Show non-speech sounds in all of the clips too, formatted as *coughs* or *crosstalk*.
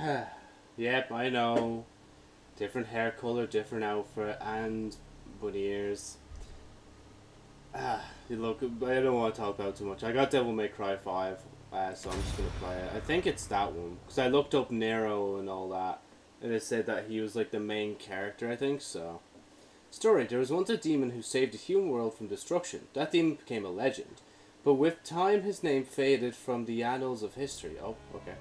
*sighs* yep, I know. Different hair color, different outfit, and bunny ears. *sighs* Ah, look, I don't want to talk about too much. I got Devil May Cry 5, uh, so I'm just going to play it. I think it's that one, because I looked up Nero and all that, and it said that he was like the main character, I think, so. Story, there was once a demon who saved the human world from destruction. That demon became a legend. But with time, his name faded from the annals of history. Oh, okay.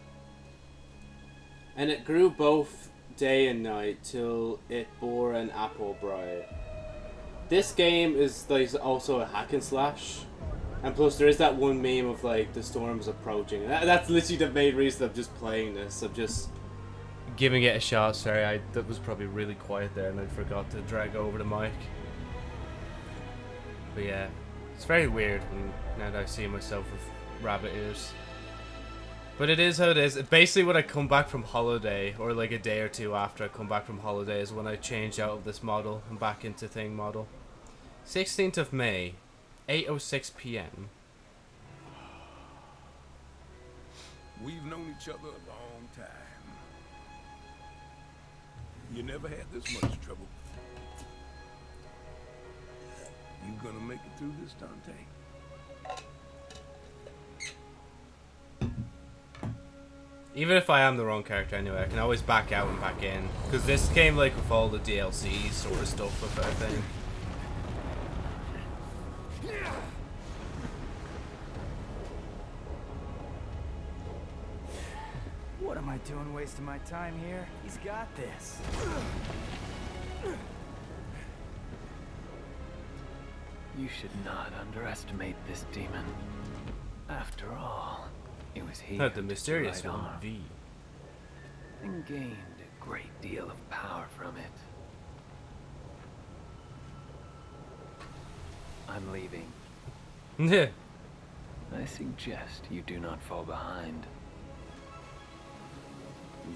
And it grew both day and night till it bore an apple bright. This game is like also a hack and slash. And plus there is that one meme of like the storm is approaching. That, that's literally the main reason I'm just playing this. I'm just giving it a shot. Sorry, I that was probably really quiet there and I forgot to drag over the mic. But yeah, it's very weird when now that I see myself with rabbit ears. But it is how it is. Basically, when I come back from holiday, or like a day or two after I come back from holiday, is when I change out of this model and back into thing model. 16th of May, 8.06 p.m. We've known each other a long time. You never had this much trouble. You gonna make it through this, Dante? Even if I am the wrong character anyway, I can always back out and back in. Because this came like with all the DLC sort of stuff with it, I think. What am I doing wasting my time here? He's got this. You should not underestimate this demon. After all, it was he Not the mysterious one, arm, V. and gained a great deal of power from it. I'm leaving. Yeah. I suggest you do not fall behind.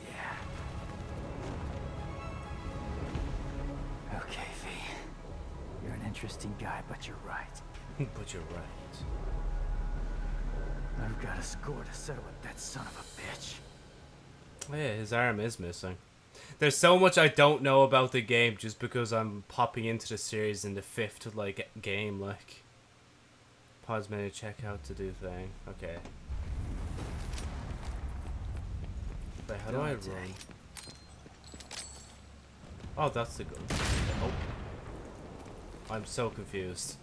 Yeah. Okay, V. You're an interesting guy, but you're right. *laughs* but you're right. I've got a score to settle with that son of a bitch. Yeah, his arm is missing. There's so much I don't know about the game just because I'm popping into the series in the fifth like game. Like, pause menu, check out to do thing. Okay. Wait, how do I run? Oh, that's the gun. Oh. I'm so confused.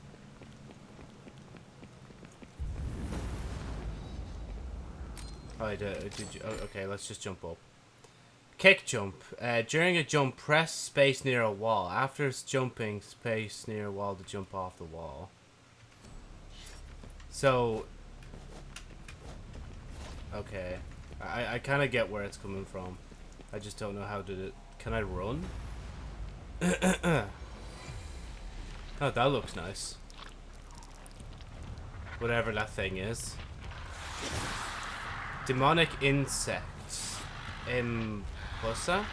I did, did you, oh, okay, let's just jump up. Kick jump. Uh, during a jump, press space near a wall. After s- jumping, space near a wall to jump off the wall. So... Okay. I, I kind of get where it's coming from. I just don't know how to... Can I run? *coughs* oh, that looks nice. Whatever that thing is. Demonic insects. Empusa?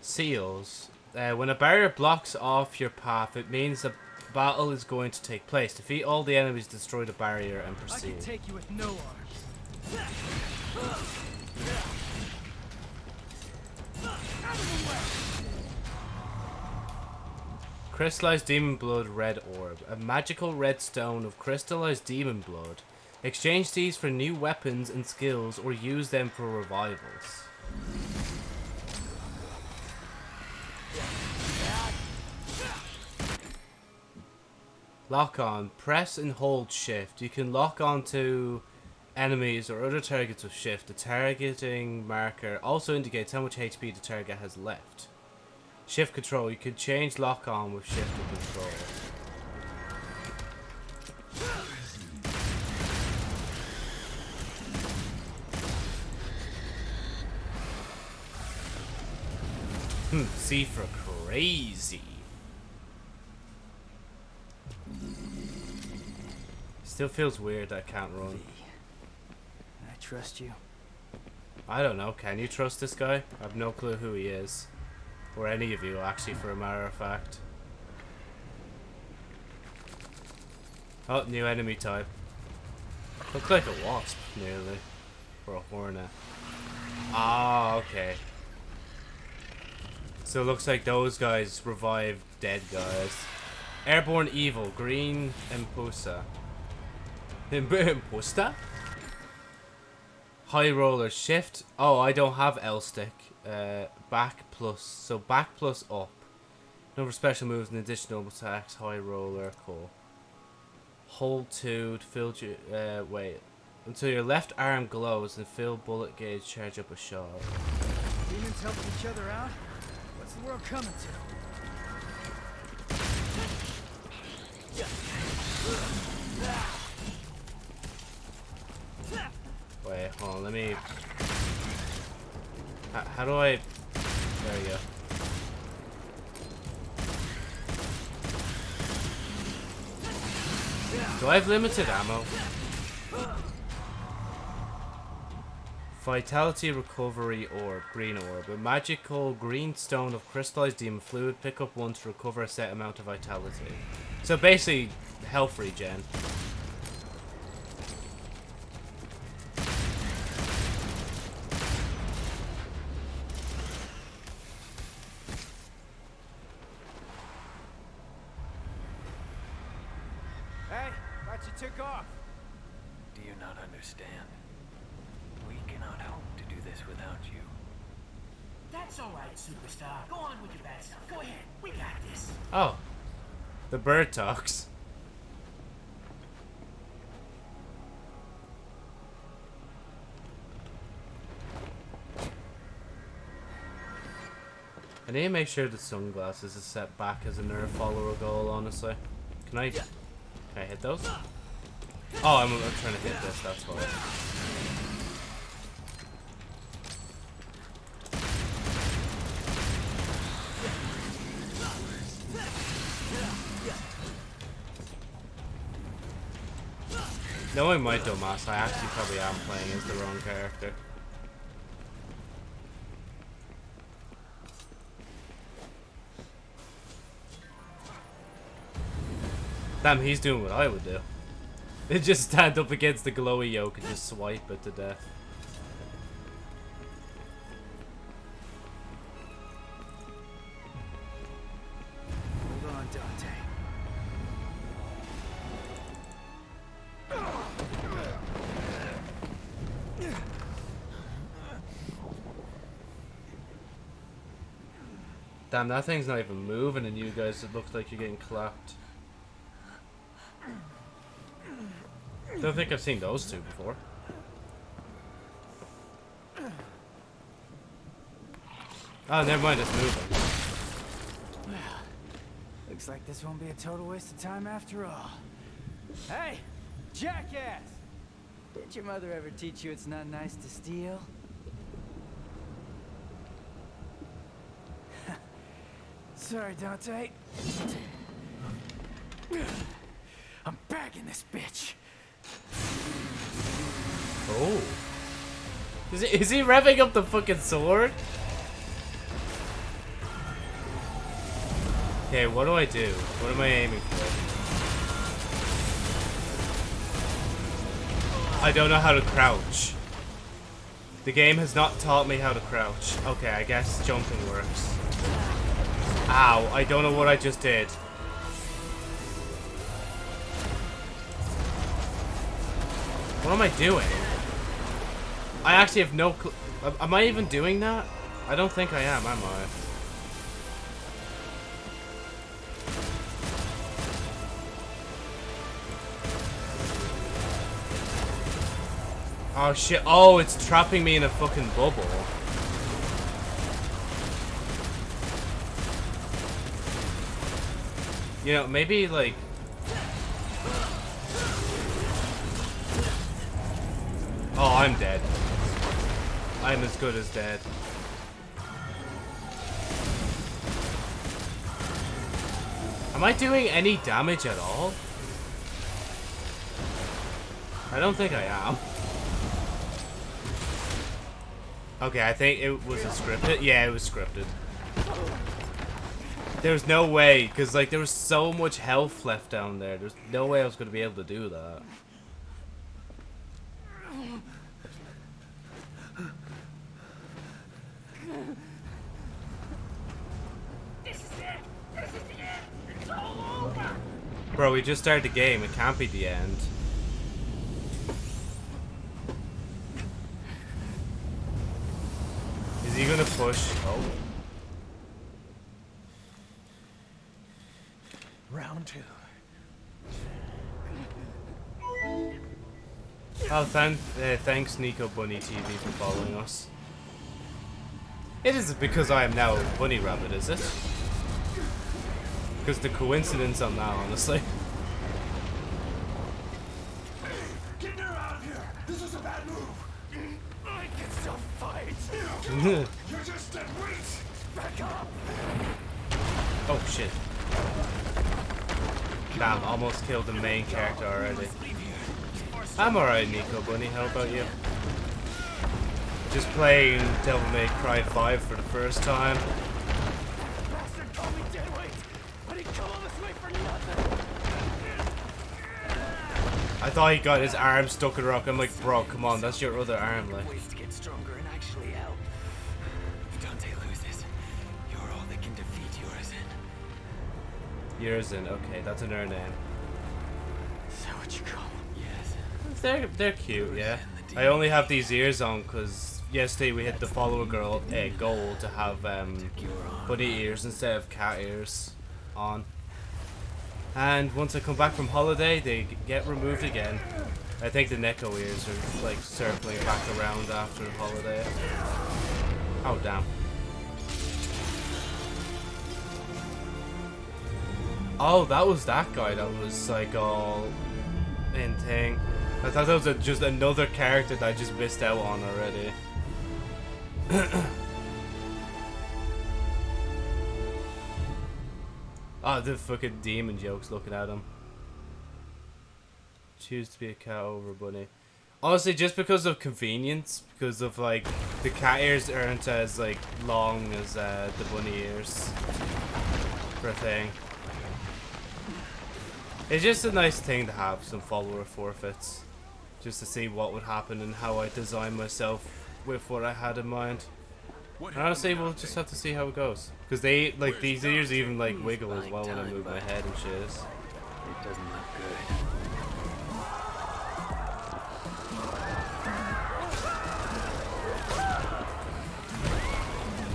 Seals. Uh, when a barrier blocks off your path, it means a battle is going to take place. Defeat all the enemies, destroy the barrier, and I proceed. can take you with no arms. Crystallized Demon Blood Red Orb. A magical red stone of crystallized demon blood. Exchange these for new weapons and skills or use them for revivals. Lock on. Press and hold shift. You can lock onto enemies or other targets with shift. The targeting marker also indicates how much HP the target has left. Shift control. You can change lock on with shift control. Hmm, C for crazy. Still feels weird that I can't run. I trust you? I don't know. Can you trust this guy? I have no clue who he is. Or any of you, actually, for a matter of fact. Oh, new enemy type. Looks like a wasp, nearly. Or a hornet. Ah, okay. So it looks like those guys revive dead guys. Airborne Evil, Green Imposta. Imposta? High Roller, Shift. Oh, I don't have L stick. Uh, back plus. So back plus up. Number of special moves and additional attacks. High Roller, cool. Hold 2 to fill your. Uh, wait. Until your left arm glows and fill bullet gauge charge up a shot. Demons helping each other out? What's the world coming to? Wait, hold on, let me... How, how do I... There we go. Do I have limited ammo? Vitality Recovery Orb, Green Orb. A magical green stone of crystallized demon fluid. Pick up one to recover a set amount of vitality. So basically, health regen. Hey, thought you took off. Do you not understand? We cannot hope to do this without you. That's all right, superstar. Go on with your bad stuff. Go ahead. We got this. Oh. The bird talks. I need to make sure the sunglasses is set back as a nerve follower goal, honestly. Can I... Can I hit those? Oh, I'm, I'm trying to hit this, that's why. Knowing my dumbass, I actually probably am playing as the wrong character. Damn, he's doing what I would do. *laughs* It just stand up against the glowy yoke and just swipe it to death. Damn, that thing's not even moving and you guys, it looks like you're getting clapped. Don't think I've seen those two before. Oh, never mind, it's moving. *sighs* Looks like this won't be a total waste of time after all. Hey, jackass! Did your mother ever teach you it's not nice to steal? Sorry, Dante. I'm back in this bitch. Oh. Is he, is he revving up the fucking sword? Okay, what do I do? What am I aiming for? I don't know how to crouch. The game has not taught me how to crouch. Okay, I guess jumping works. Ow, I don't know what I just did. What am I doing? I actually have no cl- Am I even doing that? I don't think I am, am I? Oh shit, oh, it's trapping me in a fucking bubble. You know, maybe like... Oh, I'm dead. I'm as good as dead. Am I doing any damage at all? I don't think I am. Okay, I think it was a scripted. Yeah, it was scripted. There's no way, because like there was so much health left down there. There's no way I was going to be able to do that. This is it! This is the end! It's all over! Bro, we just started the game. It can't be the end. Is he gonna push? Oh. Oh, thank, uh, thanks Nico Bunny TV for following us. It is because I am now a Bunny Rabbit, is it? Because the coincidence on that, honestly. Get her out of here! This is a bad move! I can still fight. *laughs* You're just dead weight! Back up. oh shit. Damn, almost killed the main character already. I'm alright, Nico Bunny. How about you? Just playing Devil May Cry 5 for the first time. Bastard called me deadweight, but he come all this way for nothing. I thought he got his arm stuck in a rock. I'm like, bro, come on, that's your other arm, like. Urizen. Yerzin, okay, that's another name. Is that what you call them? Yes. They're they're cute, yeah. I only have these ears on because yesterday we hit the follower girl uh, goal to have um, bunny ears instead of cat ears on. And once I come back from holiday, they get removed again. I think the Neko ears are like circling back around after holiday. Oh damn. Oh, that was that guy that was like all in thing. I thought that was a, just another character that I just missed out on already. oh, *coughs* the fucking demon jokes looking at him. Choose to be a cat over a bunny. Honestly, just because of convenience, because of like the cat ears aren't as like long as uh, the bunny ears for a thing. It's just a nice thing to have some follower forfeits. Just to see what would happen and how I design myself with what I had in mind. And honestly, we'll just have to see how it goes. Because they, like, these ears even, like, wiggle as well when I move my head and shit. It doesn't look good.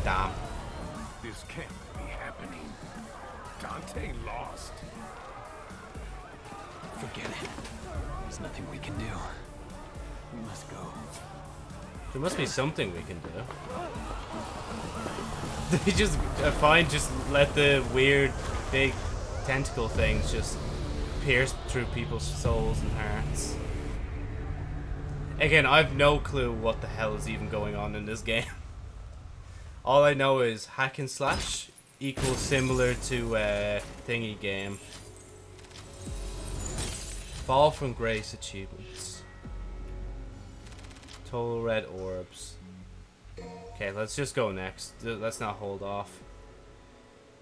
Damn. Nothing we can do. We must go. There must be something we can do. *laughs* They just, fine, just let the weird, big tentacle things just pierce through people's souls and hearts. Again, I've no clue what the hell is even going on in this *laughs* game. All I know is hack and slash equals similar to uh, thingy game. Fall from grace achievements. Total red orbs. Okay, let's just go next. Let's not hold off.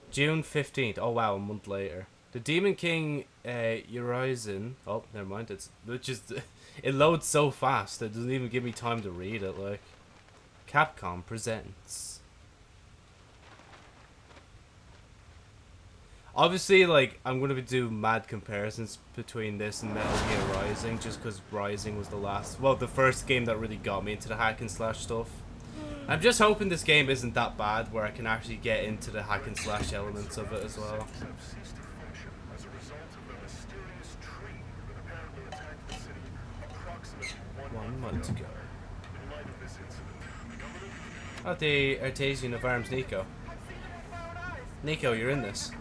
June 15th. Oh wow, a month later. The Demon King uh Urizen. Oh, never mind. It's it just *laughs* it loads so fast it doesn't even give me time to read it like. Capcom presents. Obviously, like I'm gonna be do mad comparisons between this and Metal Gear Rising, just because Rising was the last, well, the first game that really got me into the hack and slash stuff. Hmm. I'm just hoping this game isn't that bad, where I can actually get into the hack and slash elements of it as well. One month ago. Oh, the Artesian of Arms Nico. Nico, you're in this.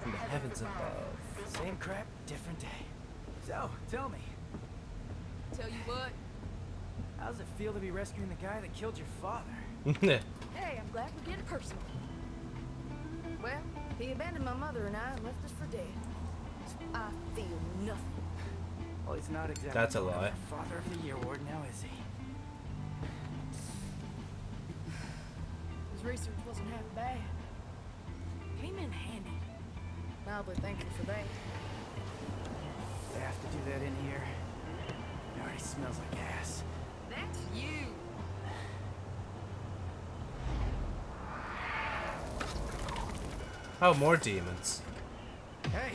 From the heavens above. Same crap, different day. So, tell me, Tell you what, how's it feel to be rescuing the guy that killed your father? *laughs* hey, I'm glad we're getting personal. Well, he abandoned my mother and I and left us for dead. So I feel nothing. Well, he's not exactly That's a lie. Father of the Year award now, is he? His research wasn't half bad. Came in handy. Mildly thankful for that. They have to do that in here. It already smells like ass. That's you. Oh, more demons. Hey,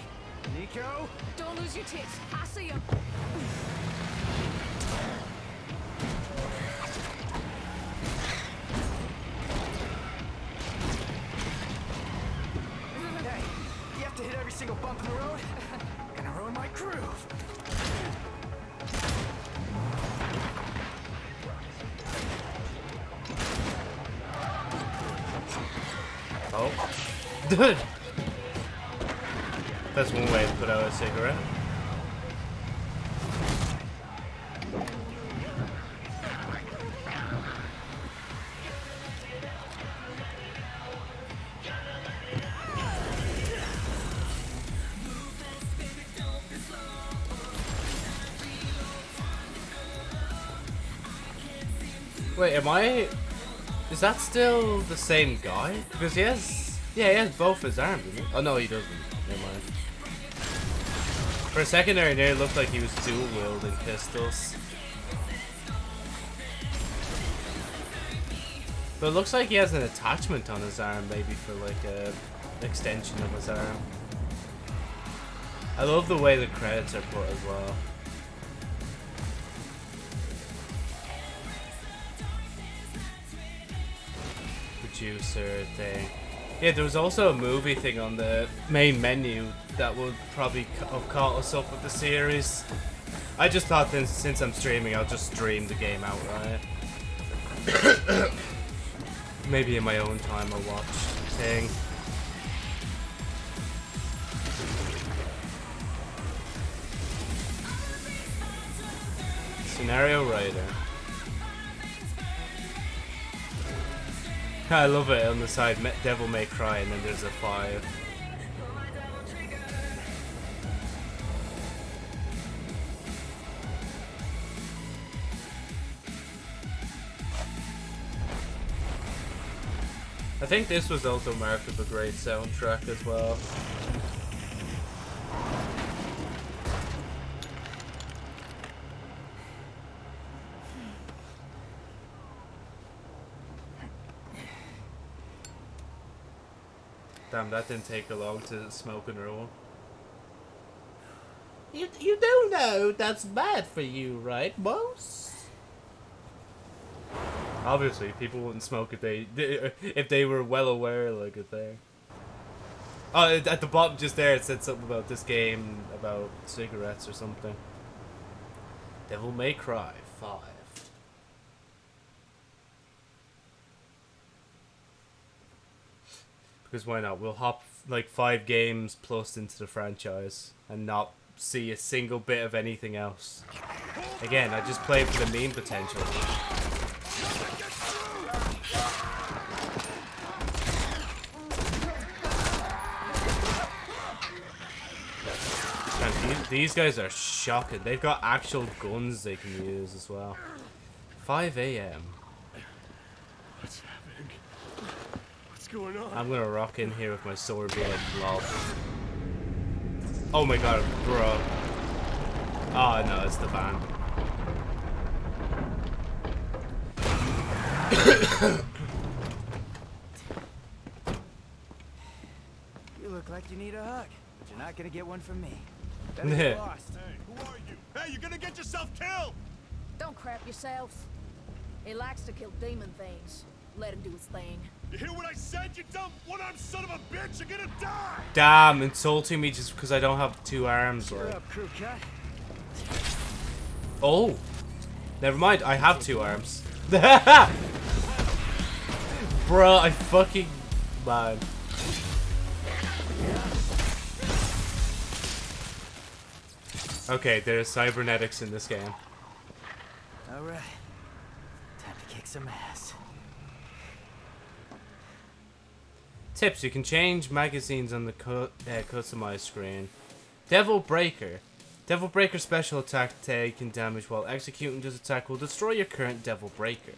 Nico! Don't lose your tits. I see 'em. Single bump in the road? *laughs* Gonna ruin my groove. Oh. *laughs* Dude! That's one way to put out a cigarette. Am I... Is that still the same guy? Because he has... Yeah, he has both his arms? Oh, no, he doesn't. Never mind. For a second there, it looked like he was dual-wielding pistols. But it looks like he has an attachment on his arm, maybe for like a extension of his arm. I love the way the credits are put as well. Thing. Yeah, there was also a movie thing on the main menu that would probably have caught us up with the series. I just thought since I'm streaming, I'll just stream the game outright. *coughs* Maybe in my own time I'll watch thing. Scenario writer. I love it on the side, Devil May Cry, and then there's a 5. I think this was also marked with a great soundtrack as well. Damn, that didn't take a long to smoke and roll. You you do know that's bad for you, right, boss? Obviously, people wouldn't smoke if they *laughs* if they were well aware, like a thing. Oh, at the bottom just there, it said something about this game about cigarettes or something. Devil May Cry Five. Because why not? We'll hop like five games plus into the franchise and not see a single bit of anything else. Again, I just play for the meme potential. These, these guys are shocking. They've got actual guns they can use as well. 5 a.m. What's happening? What's going on? I'm gonna rock in here with my sword be like blob. Oh my god, bro. Oh no, it's the van. *coughs* You look like you need a hug, but you're not gonna get one from me. Better Yeah. get lost. Hey, who are you? Hey, you're gonna get yourself killed! Don't crap yourself. He likes to kill demon things. Let him do his thing. You hear what I said, you dumb one-armed son of a bitch? You're gonna die! Damn, insulting me just because I don't have two arms. Cheer Like. up, crew cut. Oh, never mind. I have two arms. *laughs* Bruh, I fucking man. Okay, there's cybernetics in this game. All right. Time to kick some ass. Tips: You can change magazines on the cu- uh, customized screen. Devil Breaker. Devil Breaker special attack taking damage while executing this attack will destroy your current Devil Breaker.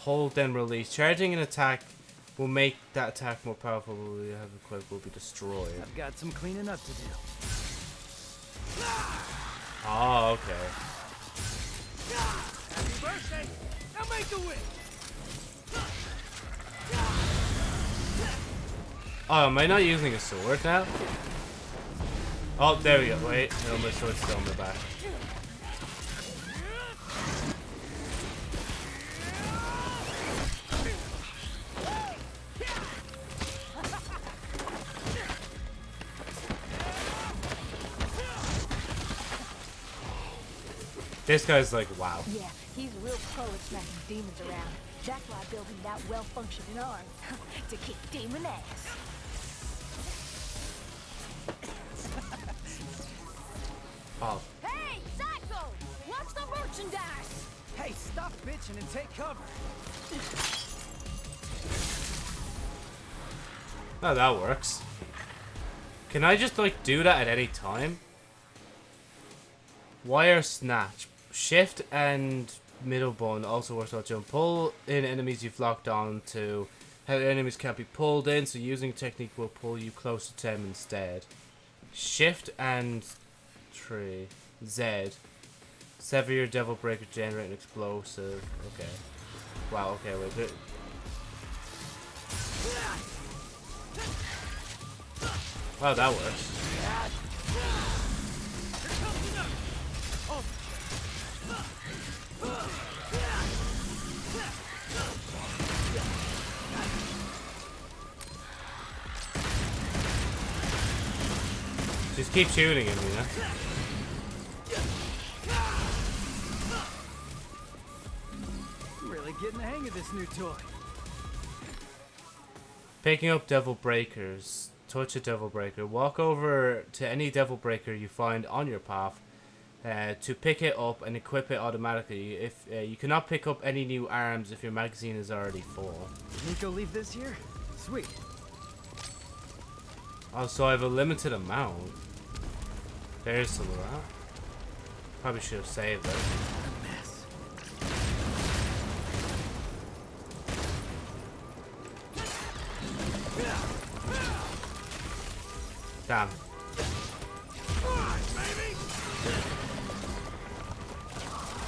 hold then release. Charging an attack will make that attack more powerful. We have equipped will be destroyed. I've got some cleaning up to do. Oh, okay. Happy birthday! Now make the wish! Oh, am I not using a sword now? Oh, there we go. Wait, no, my sword's still in the back. This guy's like, wow. Yeah, he's real pro at smacking demons around. That's why I built him that well-functioning arm. *laughs* to kick demon ass. Oh, Hey, Psycho! Watch the merchandise! Hey, stop bitching and take cover. oh, that works. Can I just like do that at any time? Wire snatch. Shift and middle button also works out jump. Pull in enemies you've locked on to. How enemies can't be pulled in, so using technique will pull you closer to them instead. Shift and tree. Z. Sever your devil breaker, generate an explosive. Okay. Wow, okay, wait. there- Wow, that works. Just keep shooting him, you know? Really getting the hang of this new toy. Picking up devil breakers. Touch a devil breaker. Walk over to any devil breaker you find on your path uh, to pick it up and equip it automatically. If uh, you cannot pick up any new arms if your magazine is already full. Nico leave this here? Sweet. Oh, so I have a limited amount. There's some of that. Probably should have saved it. Damn.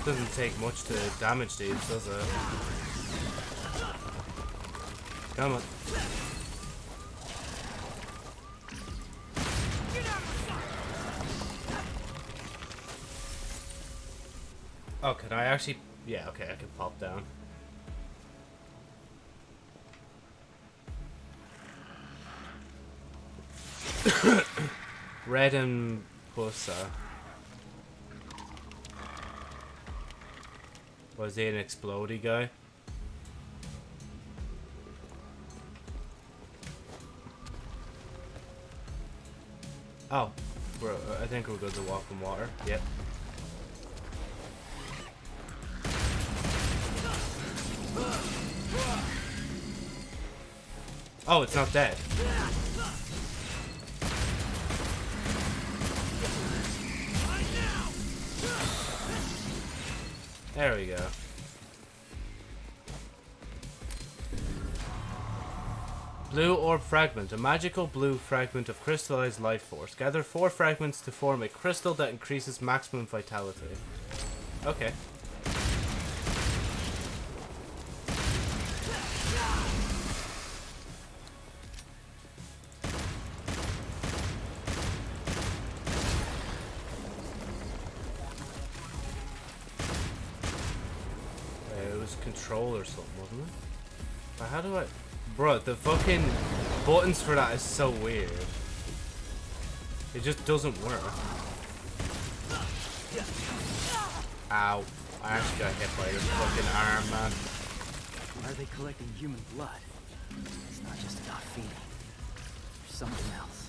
Doesn't take much to damage these, does it? Come on. Actually? Yeah, okay, I can pop down. *coughs* Red and Pussa. Was he an explodey guy? Oh, we're, I think we're good to walk in water. Yep. Oh, it's not dead. There we go. Blue Orb Fragment. A magical blue fragment of crystallized life force. Gather four fragments to form a crystal that increases maximum vitality. Okay. The fucking buttons for that is so weird. It just doesn't work. Ow. I actually got hit by your fucking arm, man. Why are they collecting human blood? It's not just about feeding. There's something else.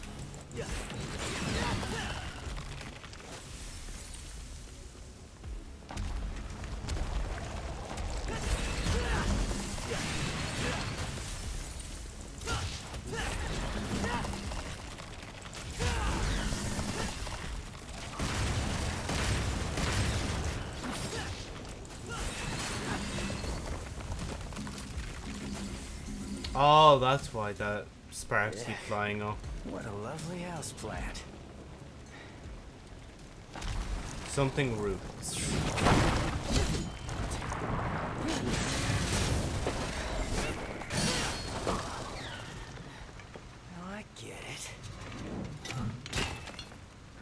Oh, that's why that sparks keep flying off. What a lovely house plant. Something roots. Now I get it.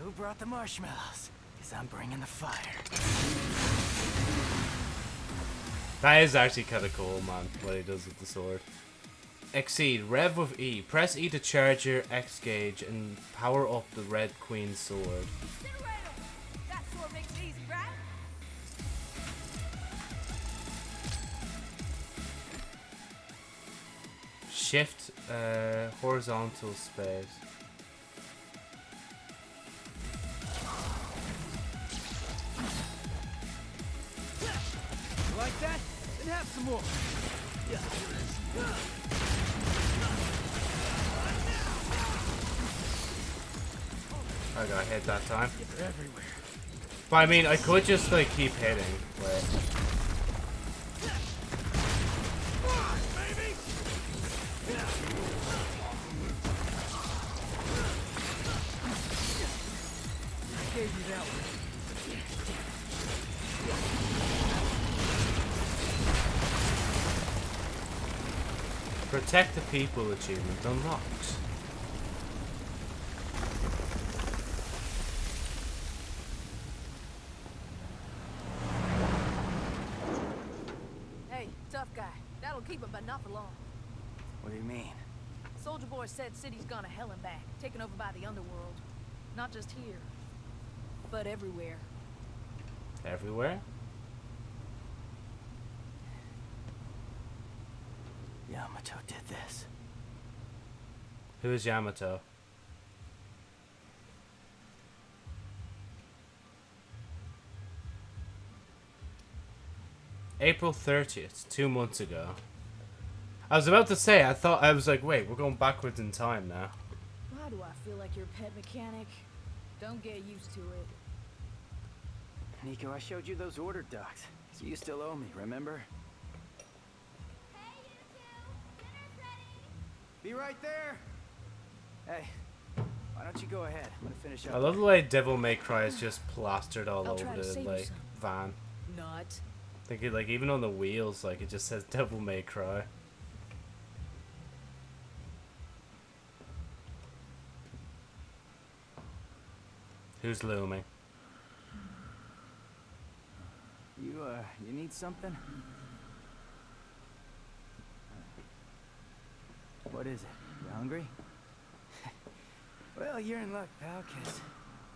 Who brought the marshmallows? Because I'm bringing the fire. That is actually kind of cool, man, what he does with the sword. Exceed. Rev with E. Press E to charge your X gauge and power up the Red Queen sword. Shift uh, horizontal space. You like that? Then have some more. I got hit that time. Everywhere. But I mean, I could just like keep hitting. But protect the people achievement unlocked. Hey, tough guy. That'll keep him, but not for long. What do you mean? Soldier Boy said city's gone to hell and back, taken over by the underworld. Not just here, but everywhere. Everywhere? Yamato did this. Who is Yamato? April 30th, two months ago. I was about to say, I thought, I was like, wait, we're going backwards in time now. Why do I feel like your pet mechanic? Don't get used to it. Nico, I showed you those order docs. So you still owe me, remember? Hey, you two! Dinner's ready! Be right there. Hey, why don't you go ahead? I'm gonna finish up. I love the way Devil May Cry is just plastered all I'll over the like van. Not. I think it, like even on the wheels, like it just says Devil May Cry. Who's looming? You, uh, you need something? What is it? You hungry? *laughs* well, you're in luck, pal, 'cause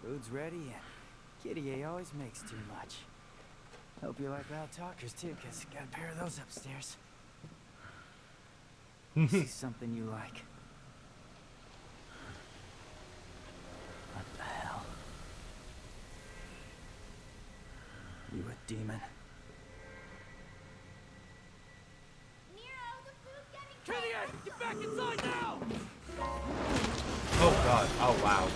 food's ready and Kyrie always makes too much. Hope you like loud talkers, too, 'cause got a pair of those upstairs. *laughs* See something you like. What the hell? You a demon? Get back inside now! Oh god! Oh wow!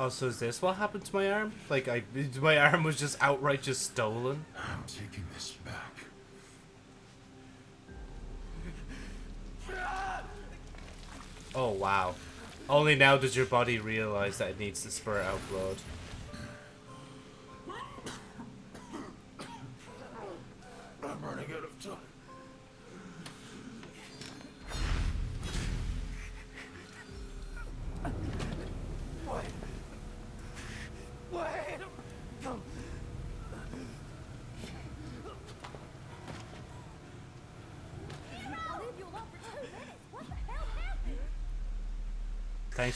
Oh, so is this what happened to my arm? Like, I *laughs* my arm was just outright just stolen. I'm taking this back. Oh wow! Only now does your body realize that it needs to spurt out blood.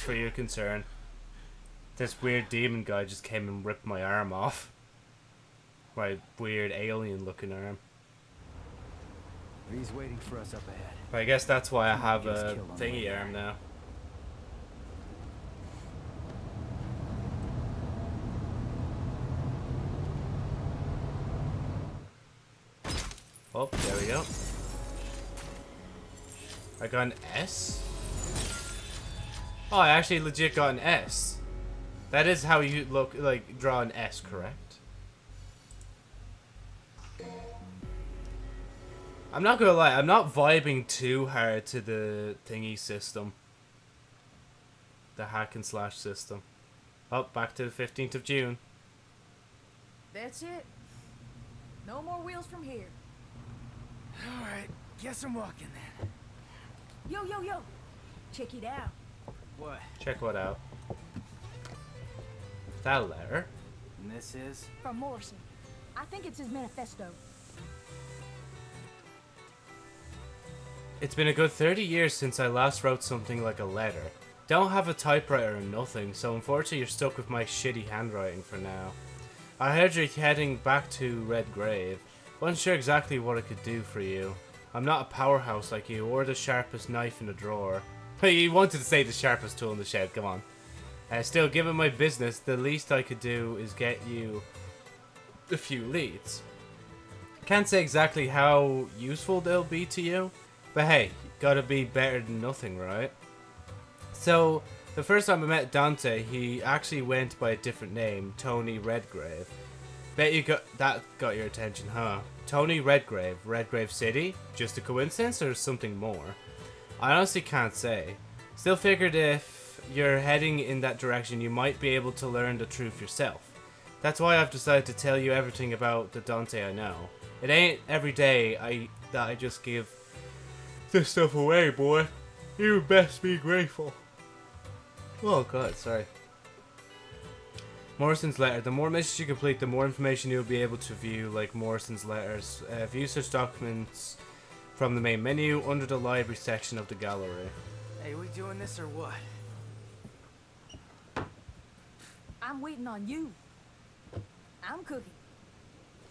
For your concern. This weird demon guy just came and ripped my arm off. My weird alien looking arm. He's waiting for us up ahead. But I guess that's why I have a killed on the way thingy arm now. Oh, there we go. I got an S? Oh, I actually legit got an S. That is how you look like draw an S, correct? I'm not gonna lie, I'm not vibing too hard to the thingy system. The hack and slash system. Oh, back to the 15th of June. That's it. No more wheels from here. All right, guess I'm walking then. Yo, yo, yo. Check it out. What? Check what out. That letter. And this is? From Morrison. I think it's his manifesto. It's been a good 30 years since I last wrote something like a letter. Don't have a typewriter or nothing, so unfortunately you're stuck with my shitty handwriting for now. I heard you're heading back to Red Grave. Wasn't sure exactly what I could do for you. I'm not a powerhouse like you, or the sharpest knife in the drawer. He wanted to say the sharpest tool in the shed, come on. Uh, still, given my business, the least I could do is get you a few leads. Can't say exactly how useful they'll be to you, but hey, gotta be better than nothing, right? So, the first time I met Dante, he actually went by a different name, Tony Redgrave. Bet you got that got your attention, huh? Tony Redgrave, Redgrave City? Just a coincidence or something more? I honestly can't say. Still figured if you're heading in that direction, you might be able to learn the truth yourself. That's why I've decided to tell you everything about the Dante I know. It ain't every day I that I just give this stuff away, boy. You best be grateful. Oh god, sorry. Morrison's letter. The more missions you complete, the more information you'll be able to view, like Morrison's letters. Uh, view such documents from the main menu under the library section of the gallery. Hey, we doing this or what? I'm waiting on you. I'm cooking.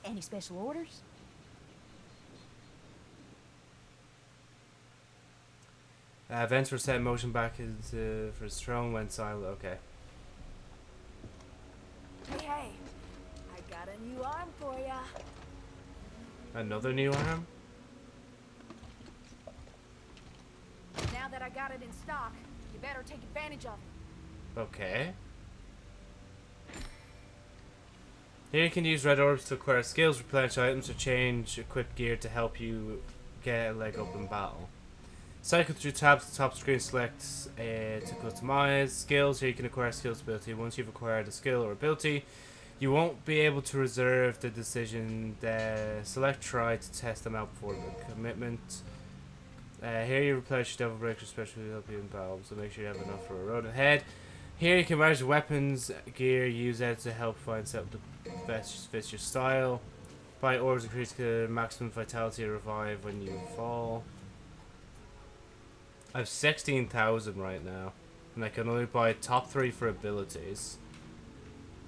Any special orders? Uh, events were set in motion back into for his throne went silent. Okay. Hey, hey. I got a new arm for ya. Another new arm? Now that I got it in stock, you better take advantage of it. Okay. Here you can use red orbs to acquire skills, replenish items, or change equipped gear to help you get a leg up in battle. Cycle through tabs the top screen, select uh, to customize skills. Here you can acquire skills ability. Once you've acquired a skill or ability, you won't be able to reserve the decision. The select try to test them out before the commitment. Uh, here you replenish your devil breaker, especially help you in battle, so make sure you have enough for a road ahead. Here you can manage weapons, gear, use it to help find up the best fits your style. Buy orbs increase maximum vitality revive when you fall. I have 16,000 right now. And I can only buy top 3 for abilities.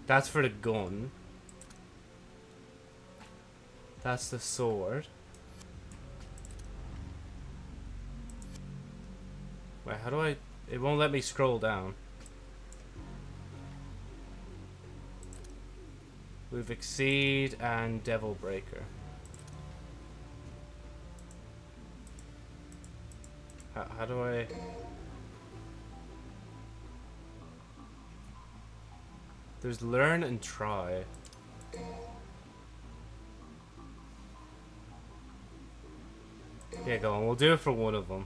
That's for the gun. That's the sword. Wait, how do I... It won't let me scroll down. We've Exceed and Devil Breaker. How, how do I... There's learn and try. Yeah, go on. We'll do it for one of them.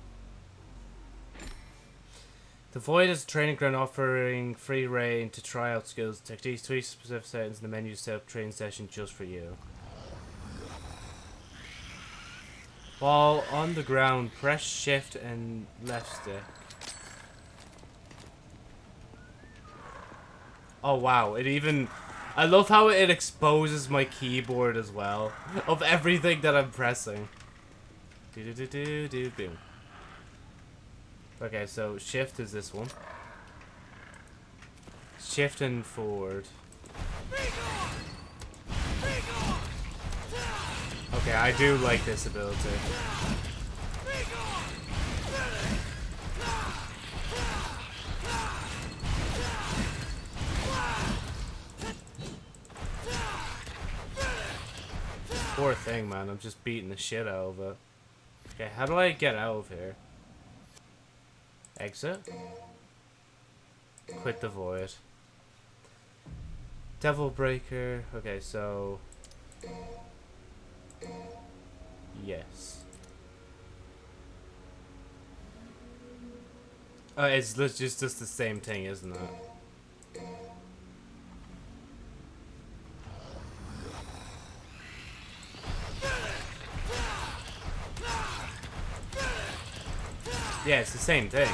The Void is a training ground offering free reign to try out skills, techniques, tweak specific settings in the menu set up training session just for you. While on the ground, press shift and left stick. Oh wow, it even... I love how it exposes my keyboard as well, of everything that I'm pressing. Do do do do do boom. Okay, so shift is this one. Shift and forward. Okay, I do like this ability. Poor thing, man. I'm just beating the shit out of it. Okay, how do I get out of here? Exit? Quit the void. Devil Breaker. Okay, so. Yes. Uh, it's just just the same thing, isn't it? Yeah, it's the same thing.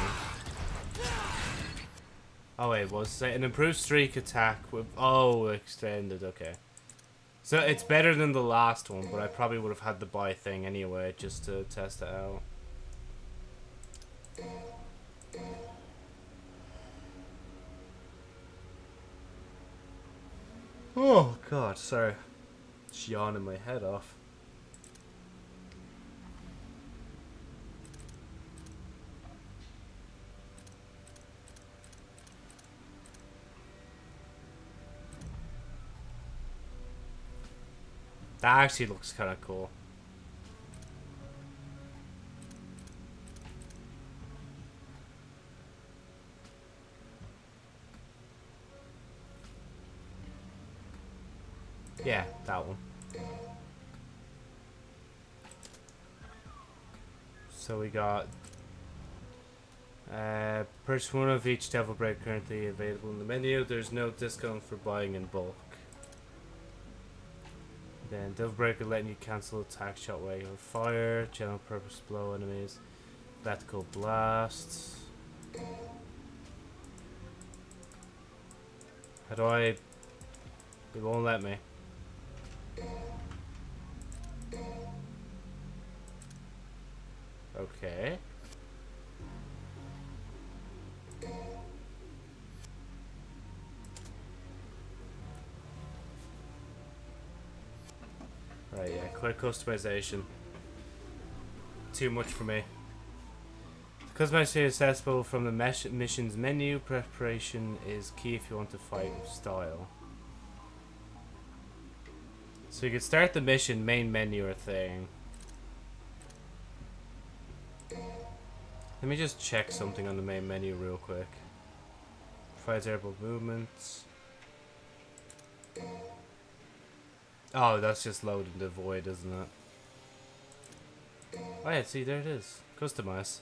Oh wait, was it an improved streak attack with oh extended? Okay, so it's better than the last one, but I probably would have had the buy thing anyway just to test it out. Oh god, sorry, just yawning my head off. That actually looks kind of cool. Yeah, that one. So we got uh, purchase one of each Devil Bread currently available in the menu. There's no discount for buying in bulk. Then Devil Breaker letting you cancel attack, shot, wave, or fire, general purpose blow enemies, vertical blast. How do I? It won't let me. Okay. Customization. Too much for me. Customization is accessible from the mesh missions menu. Preparation is key if you want to fight with style. So you can start the mission, main menu or thing. Let me just check something on the main menu real quick. Provides airborne movements. Oh, that's just loading the void, isn't it? Oh yeah, see, there it is. Customize.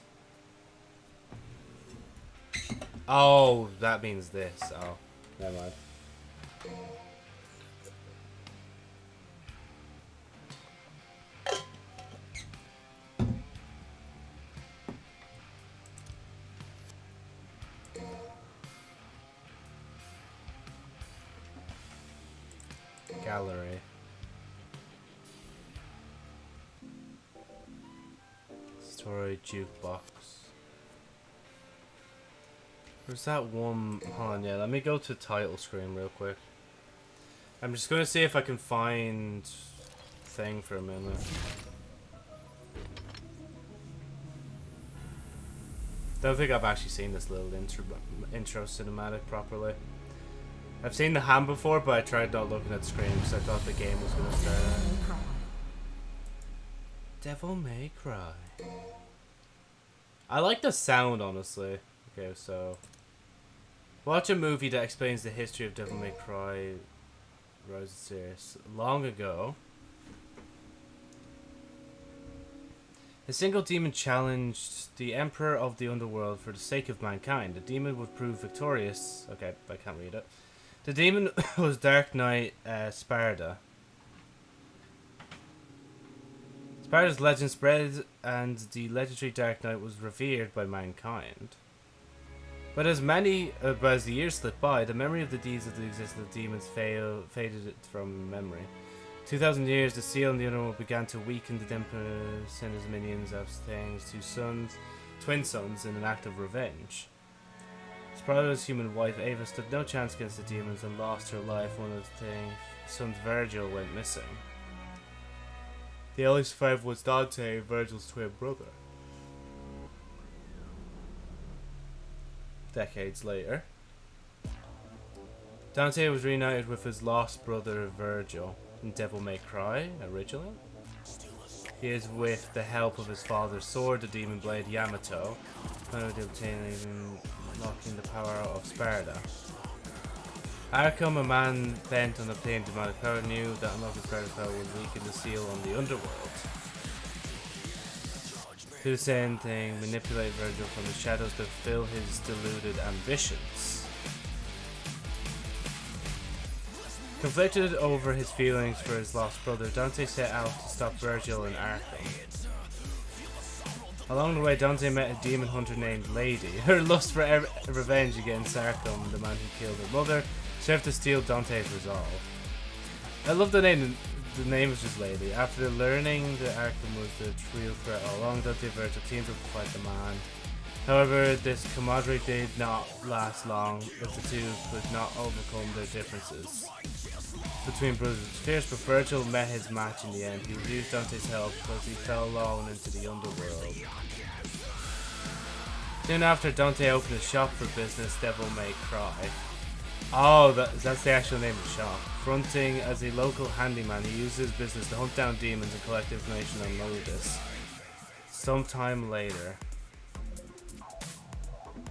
Oh, that means this. Oh, never mind. Where's that one? Hold on, yeah. Let me go to title screen real quick. I'm just gonna see if I can find thing for a minute. Don't think I've actually seen this little intro intro cinematic properly. I've seen the ham before, but I tried not looking at the screen because I thought the game was gonna start. Devil May Cry. I like the sound, honestly. Okay, so watch a movie that explains the history of Devil May Cry Rise series. Long ago, a single demon challenged the Emperor of the Underworld for the sake of mankind. The demon would prove victorious. Okay, I can't read it. The demon *coughs* was Dark Knight uh, Sparda. Sparda's legend spread, and the legendary Dark Knight was revered by mankind. But as many, uh, but as the years slipped by, the memory of the deeds of the existence of demons fail, faded from memory. Two thousand years, the seal in the underworld began to weaken. The Emperor sent his minions of things, two sons, twin sons, in an act of revenge. Sparda's human wife Ava stood no chance against the demons and lost her life One when his son Vergil went missing. The only survivor was Dante, Vergil's twin brother. Decades later, Dante was reunited with his lost brother Vergil in Devil May Cry originally. He is with the help of his father's sword, the demon blade Yamato, planning to obtain even unlocking the power out of Sparda. Arkham, a man bent on obtaining demonic power, knew that unlocking Sparda's power would weaken the seal on the underworld. To the same thing, manipulate Vergil from the shadows to fill his deluded ambitions. Conflicted over his feelings for his lost brother, Dante set out to stop Vergil in Arkham. Along the way, Dante met a demon hunter named Lady. *laughs* Her lust for ev- revenge against Arkham, the man who killed her mother, served to steal Dante's resolve. I love the name. The name is just Lady. After learning the Arkham was the real threat along, and Vergil teamed up to fight the man. However, this camaraderie did not last long, as the two could not overcome their differences between brothers fierce, but Vergil met his match in the end. He refused Dante's help because he fell alone into the underworld. Soon after, Dante opened a shop for business, Devil May Cry. Oh, that, that's the actual name of the shop. Fronting as a local handyman, he used his business to hunt down demons and collect information on Mundus. Sometime later,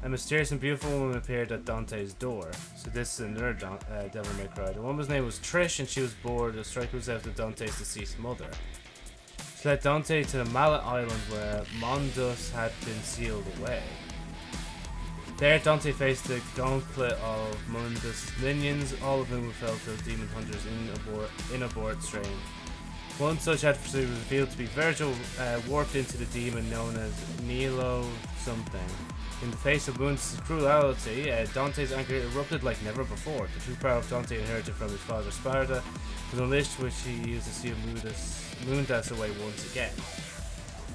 a mysterious and beautiful woman appeared at Dante's door. So this is another Don- uh, Devil May Cry. The woman's name was Trish, and she was bored. The strike was after Dante's deceased mother. She led Dante to the Mallet Island where Mundus had been sealed away. There, Dante faced the gauntlet of Mundus' minions, all of whom were felt as demon hunters in in abort strain. One such adversary was revealed to be Vergil, uh, warped into the demon known as Nilo something. In the face of Mundus' cruelty, uh, Dante's anger erupted like never before. The true power of Dante inherited from his father Sparda was unleashed, which he used to seal Mundus, Mundus away once again.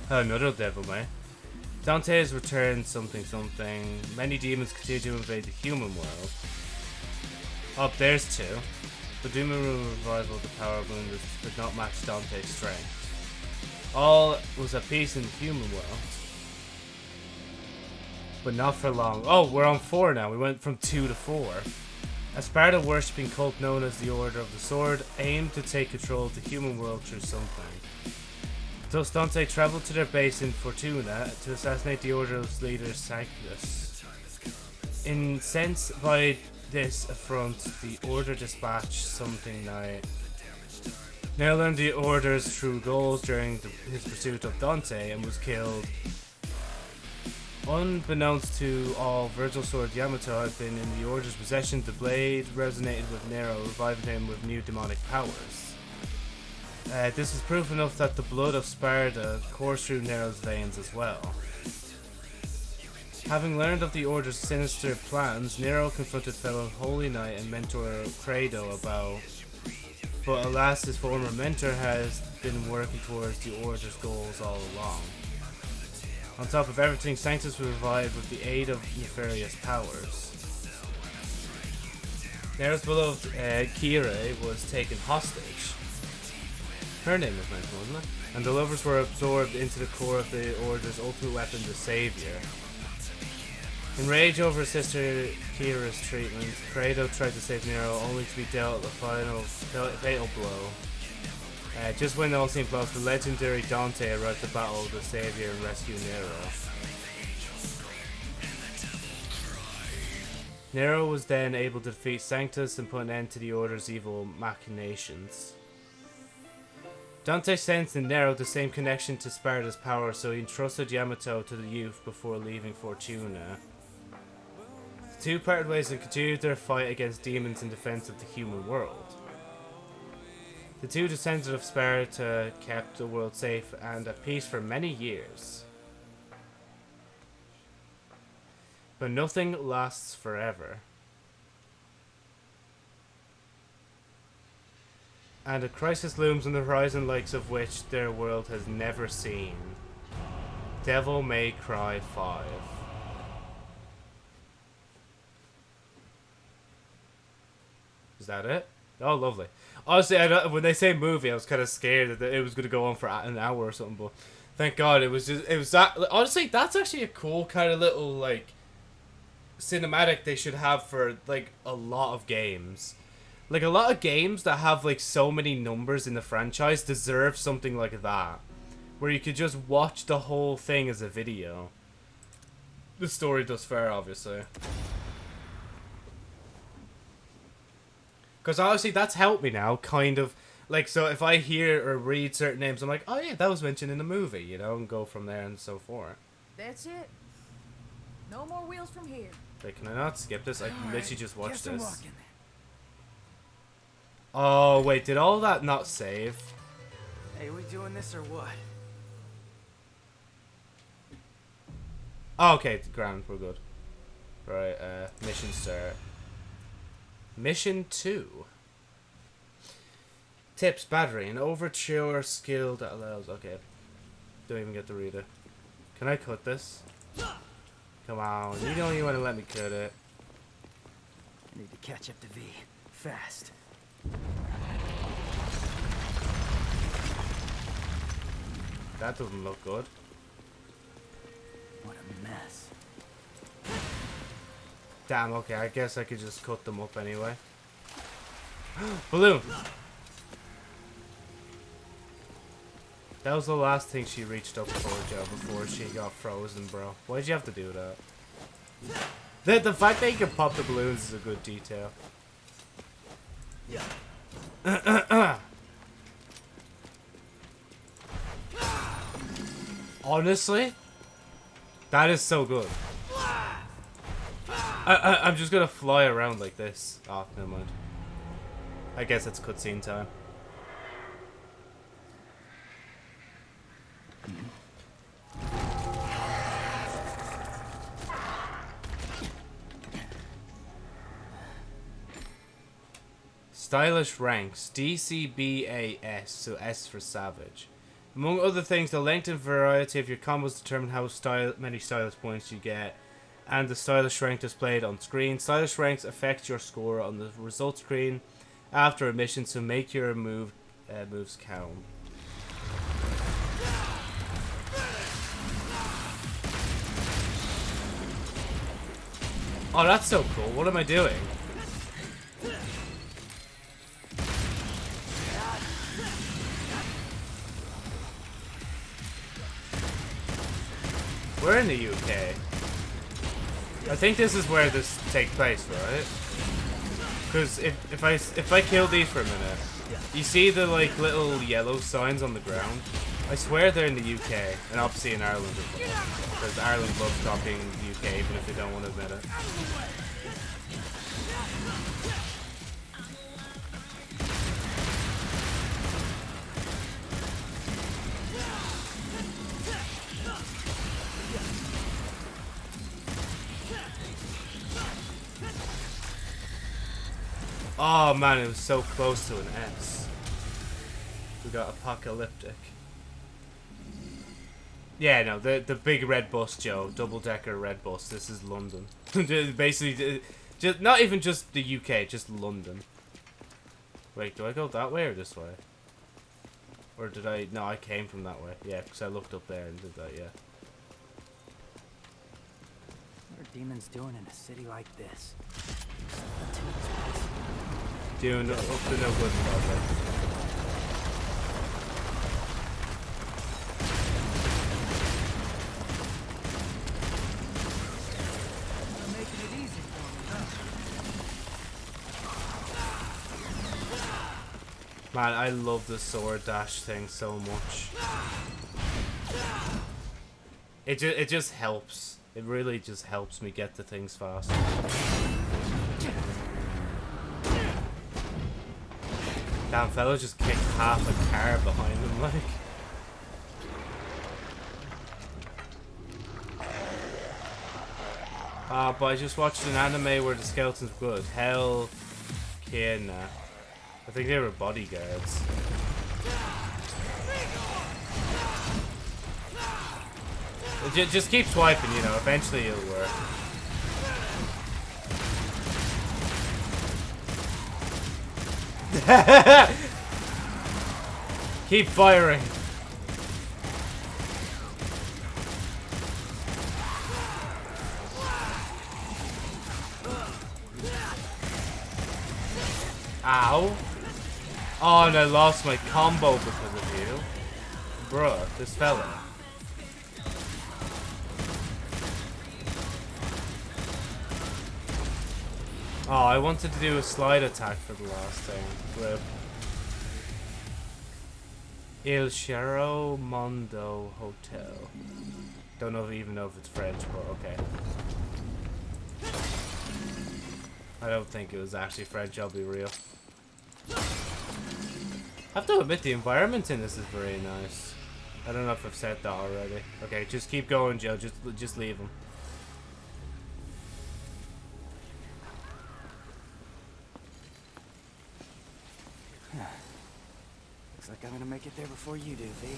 Another devil, man. Dante has returned something something. Many demons continue to invade the human world. Up there's two. The demon revival of the power of Mundus could not match Dante's strength. All was at peace in the human world. But not for long. Oh, we're on four now. We went from two to four. A Sparda worshipping cult known as the Order of the Sword aimed to take control of the human world through something. Thus Dante traveled to their base in Fortuna to assassinate the Order's leader Sanctus. Incensed by this affront, the Order dispatched something. Now learned the Order's true goals during the, his pursuit of Dante and was killed. Unbeknownst to all, Vergil's sword Yamato had been in the Order's possession. The blade resonated with Nero, reviving him with new demonic powers. Uh, this is proof enough that the blood of Sparda coursed through Nero's veins as well. Having learned of the Order's sinister plans, Nero confronted fellow Holy Knight and mentor Credo about, but alas, his former mentor has been working towards the Order's goals all along. On top of everything, Sanctus was revived with the aid of nefarious powers. Nero's beloved uh, Kyrie was taken hostage. Her name was mentioned, wasn't it? And the lovers were absorbed into the core of the Order's ultimate weapon, the Savior. Enraged over his sister Kyrie's treatment, Credo tried to save Nero only to be dealt the final fatal blow. Uh, just when all seemed lost, the legendary Dante arrived to battle the Savior and rescue Nero. Nero was then able to defeat Sanctus and put an end to the Order's evil machinations. Dante sensed in Nero the same connection to Sparda's power, so he entrusted Yamato to the youth before leaving Fortuna. The two parted ways and continued their fight against demons in defense of the human world. The two descendants of Sparda kept the world safe and at peace for many years. But nothing lasts forever. And a crisis looms on the horizon likes of which their world has never seen. Devil May Cry 5. Is that it? Oh, lovely. Honestly, when they say movie, I was kind of scared that it was going to go on for an hour or something. But thank God it was just it was that. Honestly, that's actually a cool kind of little like cinematic they should have for like a lot of games. Like a lot of games that have like so many numbers in the franchise deserve something like that, where you could just watch the whole thing as a video. The story does fair, obviously. Because obviously that's helped me now, kind of. Like, so if I hear or read certain names, I'm like, oh yeah, that was mentioned in the movie, you know, and go from there and so forth. That's it. No more wheels from here. Like, can I not skip this? I can literally just watch guess I'm this. Oh, wait, did all that not save? Hey, we doing this or what? Oh, okay, ground, we're good. Right, uh, mission start. Mission 2. Tips, battery, an overture skill that allows... Okay. Don't even get to read it. Can I cut this? Come on, you don't even want to let me cut it. I need to catch up to V. Fast. That doesn't look good. What a mess. Damn, okay, I guess I could just cut them up anyway. *gasps* Balloon! That was the last thing she reached up for, Joe, before she got frozen, bro. Why'd you have to do that? The, the fact that you can pop the balloons is a good detail. *clears throat* Honestly, that is so good. I, I, I'm just gonna fly around like this. Oh, never mind. I guess it's cutscene time. Stylish ranks DCBAS, so S for Savage. Among other things, the length and variety of your combos determine how style many stylish points you get, and the stylish rank displayed on screen. Stylish ranks affect your score on the result screen after a mission, so make your move uh, moves count. Oh, that's so cool. What am I doing? We're in the UK. I think this is where this takes place, right? Because if if I if I kill these for a minute, you see the like little yellow signs on the ground. I swear they're in the UK and obviously in Ireland as well. Because Ireland loves copying the UK even if they don't want to admit it. Oh man, it was so close to an S. We got apocalyptic. Yeah, no, the the big red bus, Joe, double decker red bus. This is London. *laughs* Basically, just not even just the UK, just London. Wait, do I go that way or this way? Or did I? No, I came from that way. Yeah, because I looked up there and did that. Yeah. What are demons doing in a city like this? Doing up no good project. Man, I love the sword dash thing so much. It just it just helps. It really just helps me get to things faster. Damn, fella just kicked half a car behind him, like. Ah, but I just watched an anime where the skeletons were good. Hell, Kena. I think they were bodyguards. Ju- Just keep swiping, you know, eventually it'll work. *laughs* keep firing. Ow. Oh, and I lost my combo because of you. Bruh, this fella. Oh, I wanted to do a slide attack for the last thing. Il Cerro Mondo Hotel. Don't know if, even know if it's French, but okay. I don't think it was actually French, I'll be real. I have to admit, the environment in this is very nice. I don't know if I've said that already. Okay, just keep going, Joe. Just, just leave him. Looks like I'm gonna make it there before you do, V.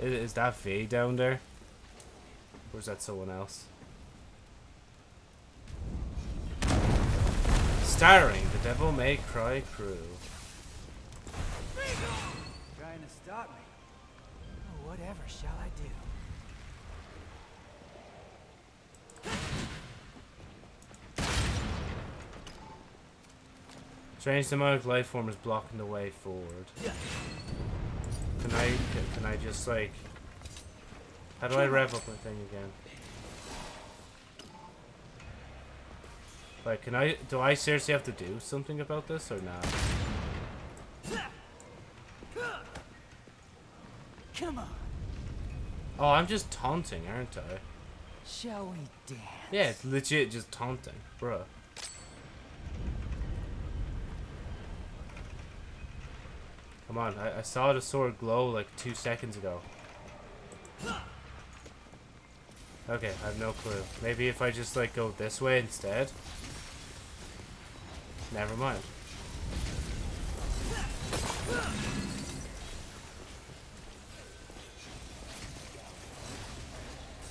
Is, is that V down there? Or is that someone else? Starring the Devil May Cry crew. Trying to stop me. Whatever shall I do? Strange demonic life form is blocking the way forward. Can I can I just like how do I rev up my thing again? Like can I do I seriously have to do something about this or not? Come on. Oh, I'm just taunting, aren't I? Shall we dance? Yeah, it's legit just taunting, bruh. Come on, I, I saw the sword glow like two seconds ago. Okay, I have no clue. Maybe if I just like go this way instead? Never mind.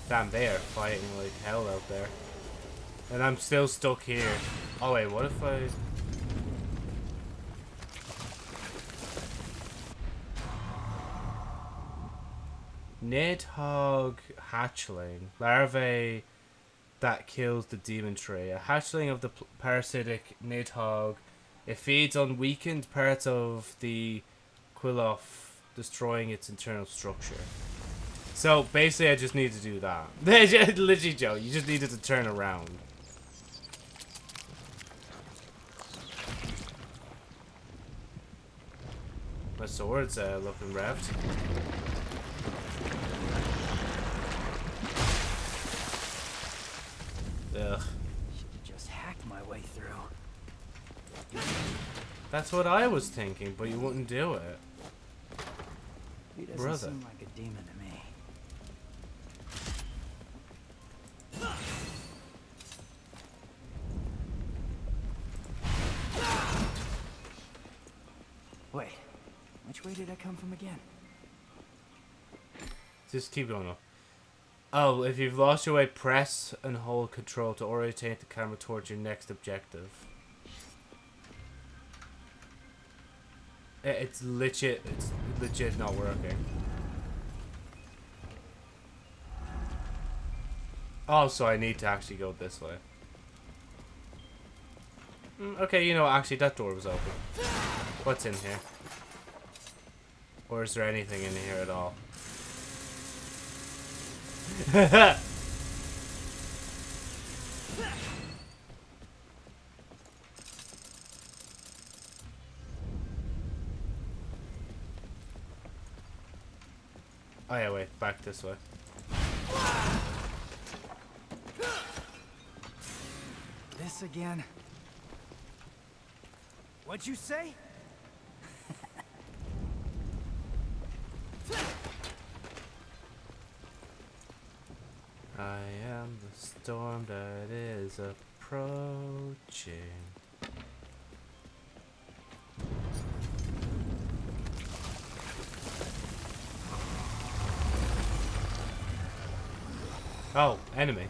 Damn, they are fighting like hell out there. And I'm still stuck here. Oh wait, what if I... Nidhogg hatchling. Larvae that kills the demon tree. A hatchling of the parasitic Nidhogg. It feeds on weakened parts of the Qliphoth, destroying its internal structure. So basically, I just need to do that. *laughs* Literally, Joe, you just needed to turn around. My sword's uh, looking revved. Ugh. Should've just hacked my way through. That's what I was thinking, but you wouldn't do it. He doesn't Brother. seem like a demon to me. Wait, which way did I come from again? Just keep going up. Oh, if you've lost your way, press and hold control to orientate the camera towards your next objective. It's legit. It's legit not working. Oh, so I need to actually go this way. Mm, okay, you know, actually, that door was open. What's in here? Or is there anything in here at all? Oh yeah, wait, back this way. This again? What'd you say? I am the storm that is approaching. Oh, enemy.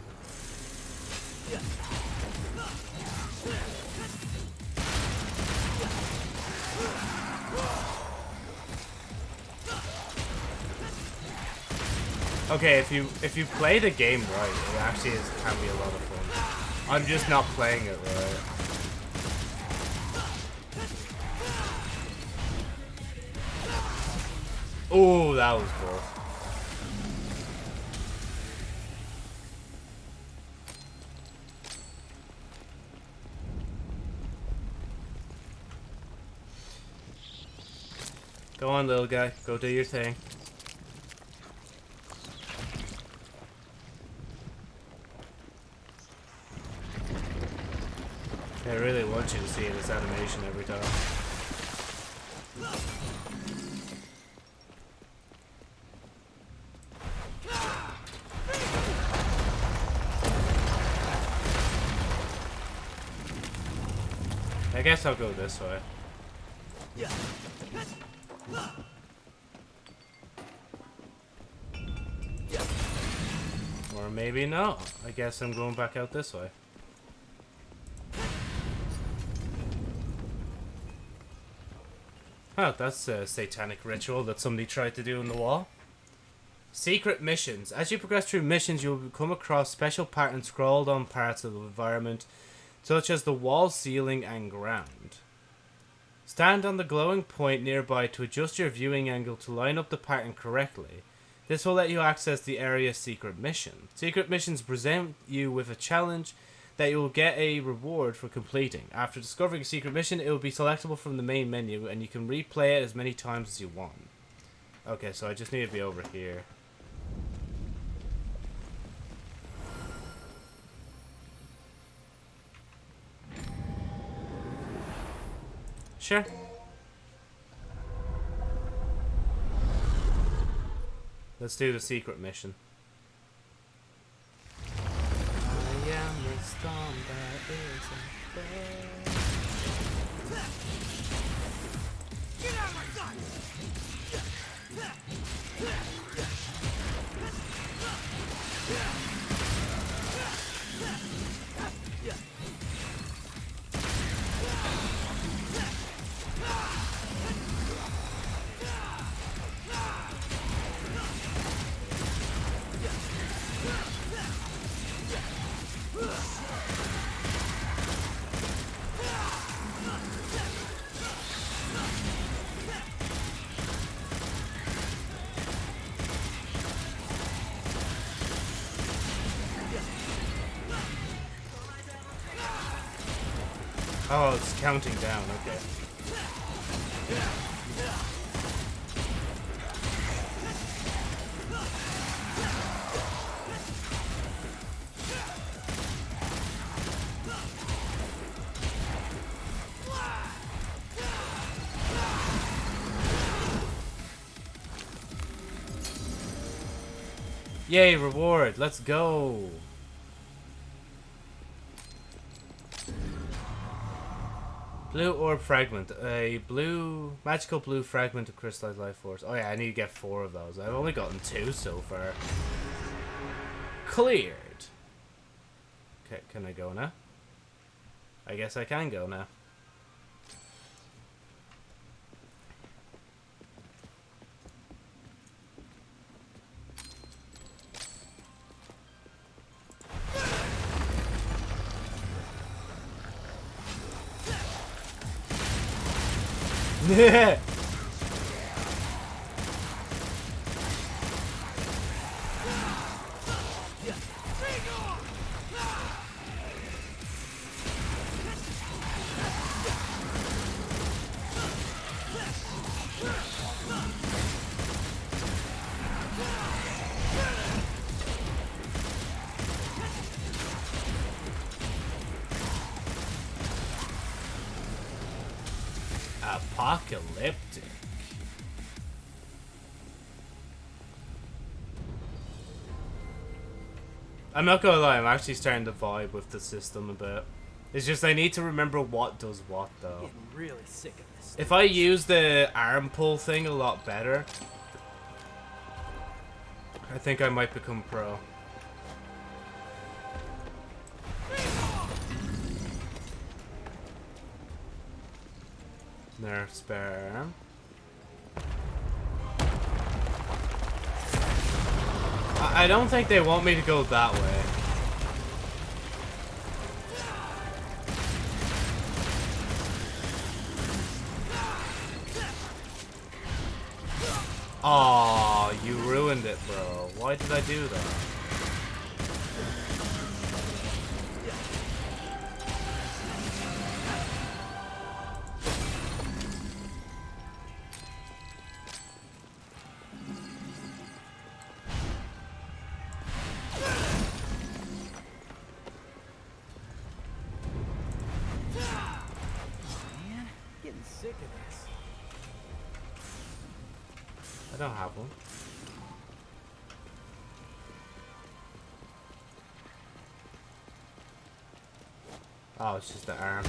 Okay, if you if you play the game right, it actually is, can be a lot of fun. I'm just not playing it right. Oh, that was cool. Go on, little guy. Go do your thing. Want you to see this animation every time. I guess I'll go this way. Or maybe not. I guess I'm going back out this way. Oh, that's a satanic ritual that somebody tried to do in the wall. Secret missions. As you progress through missions, you'll come across special patterns scrawled on parts of the environment, such as the wall, ceiling, and ground. Stand on the glowing point nearby to adjust your viewing angle to line up the pattern correctly. This will let you access the area's secret mission. Secret missions present you with a challenge that you will get a reward for completing. After discovering a secret mission, it will be selectable from the main menu, and you can replay it as many times as you want. Okay, so I just need to be over here. Sure. Let's do the secret mission. Storm that is Oh, it's counting down, okay. Yay, reward. Let's go. Blue orb fragment. A blue, magical blue fragment of crystallized life force. Oh yeah, I need to get four of those. I've only gotten two so far. Cleared. Okay, can I go now? I guess I can go now. Yeah. Apocalyptic. I'm not gonna lie, I'm actually starting to vibe with the system a bit. It's just I need to remember what does what though. Getting really sick of this. If I use the arm pull thing a lot better, I think I might become pro. There, spare I, don't think they want me to go that way. Aw, you ruined it, bro. Why did I do that? Oh, it's just the arm.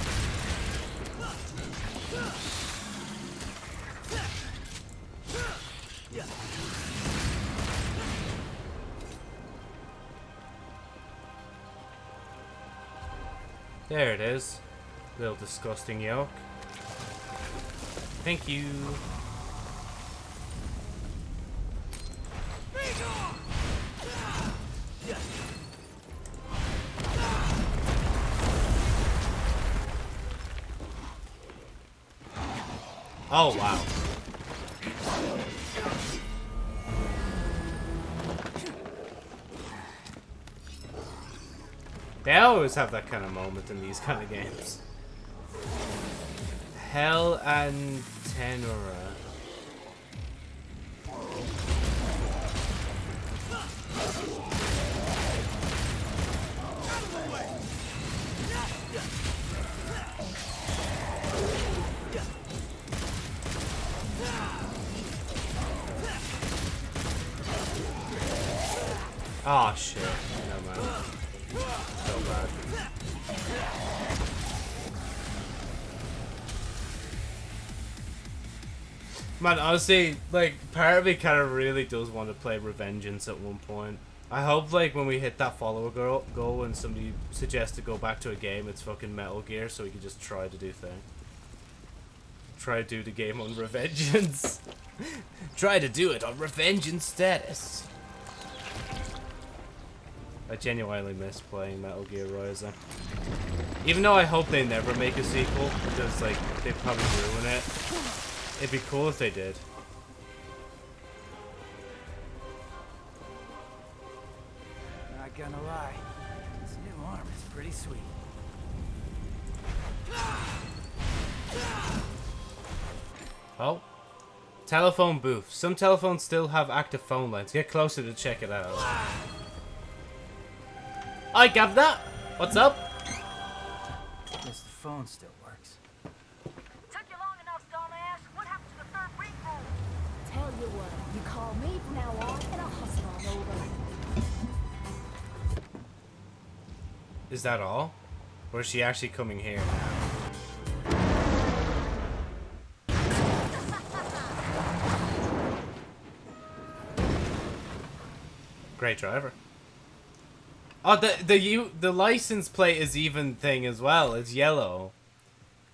There it is. Little disgusting yolk. Thank you. Oh, wow. They always have that kind of moment in these kind of games. Hell and Tenora. Man, honestly, like, part of me kind of really does want to play Revengeance at one point. I hope, like, when we hit that follower goal, goal and somebody suggests to go back to a game, it's fucking Metal Gear, so we can just try to do thing. Try to do the game on *laughs* Revengeance. *laughs* try to do it on Revengeance status. I genuinely miss playing Metal Gear Rising. Even though I hope they never make a sequel, because, like, they'd probably ruin it. It'd be cool if they did. Not gonna lie, this new arm is pretty sweet. Oh. Telephone booth. Some telephones still have active phone lines. Get closer to check it out. I got that. What's up? Guess the phone still works. Took you long enough, dumbass. What happened to the third ring rule? Tell you what, you call me from Is that all? Or is she actually coming here now? Great driver. Oh, the the you the license plate is even thing as well. It's yellow.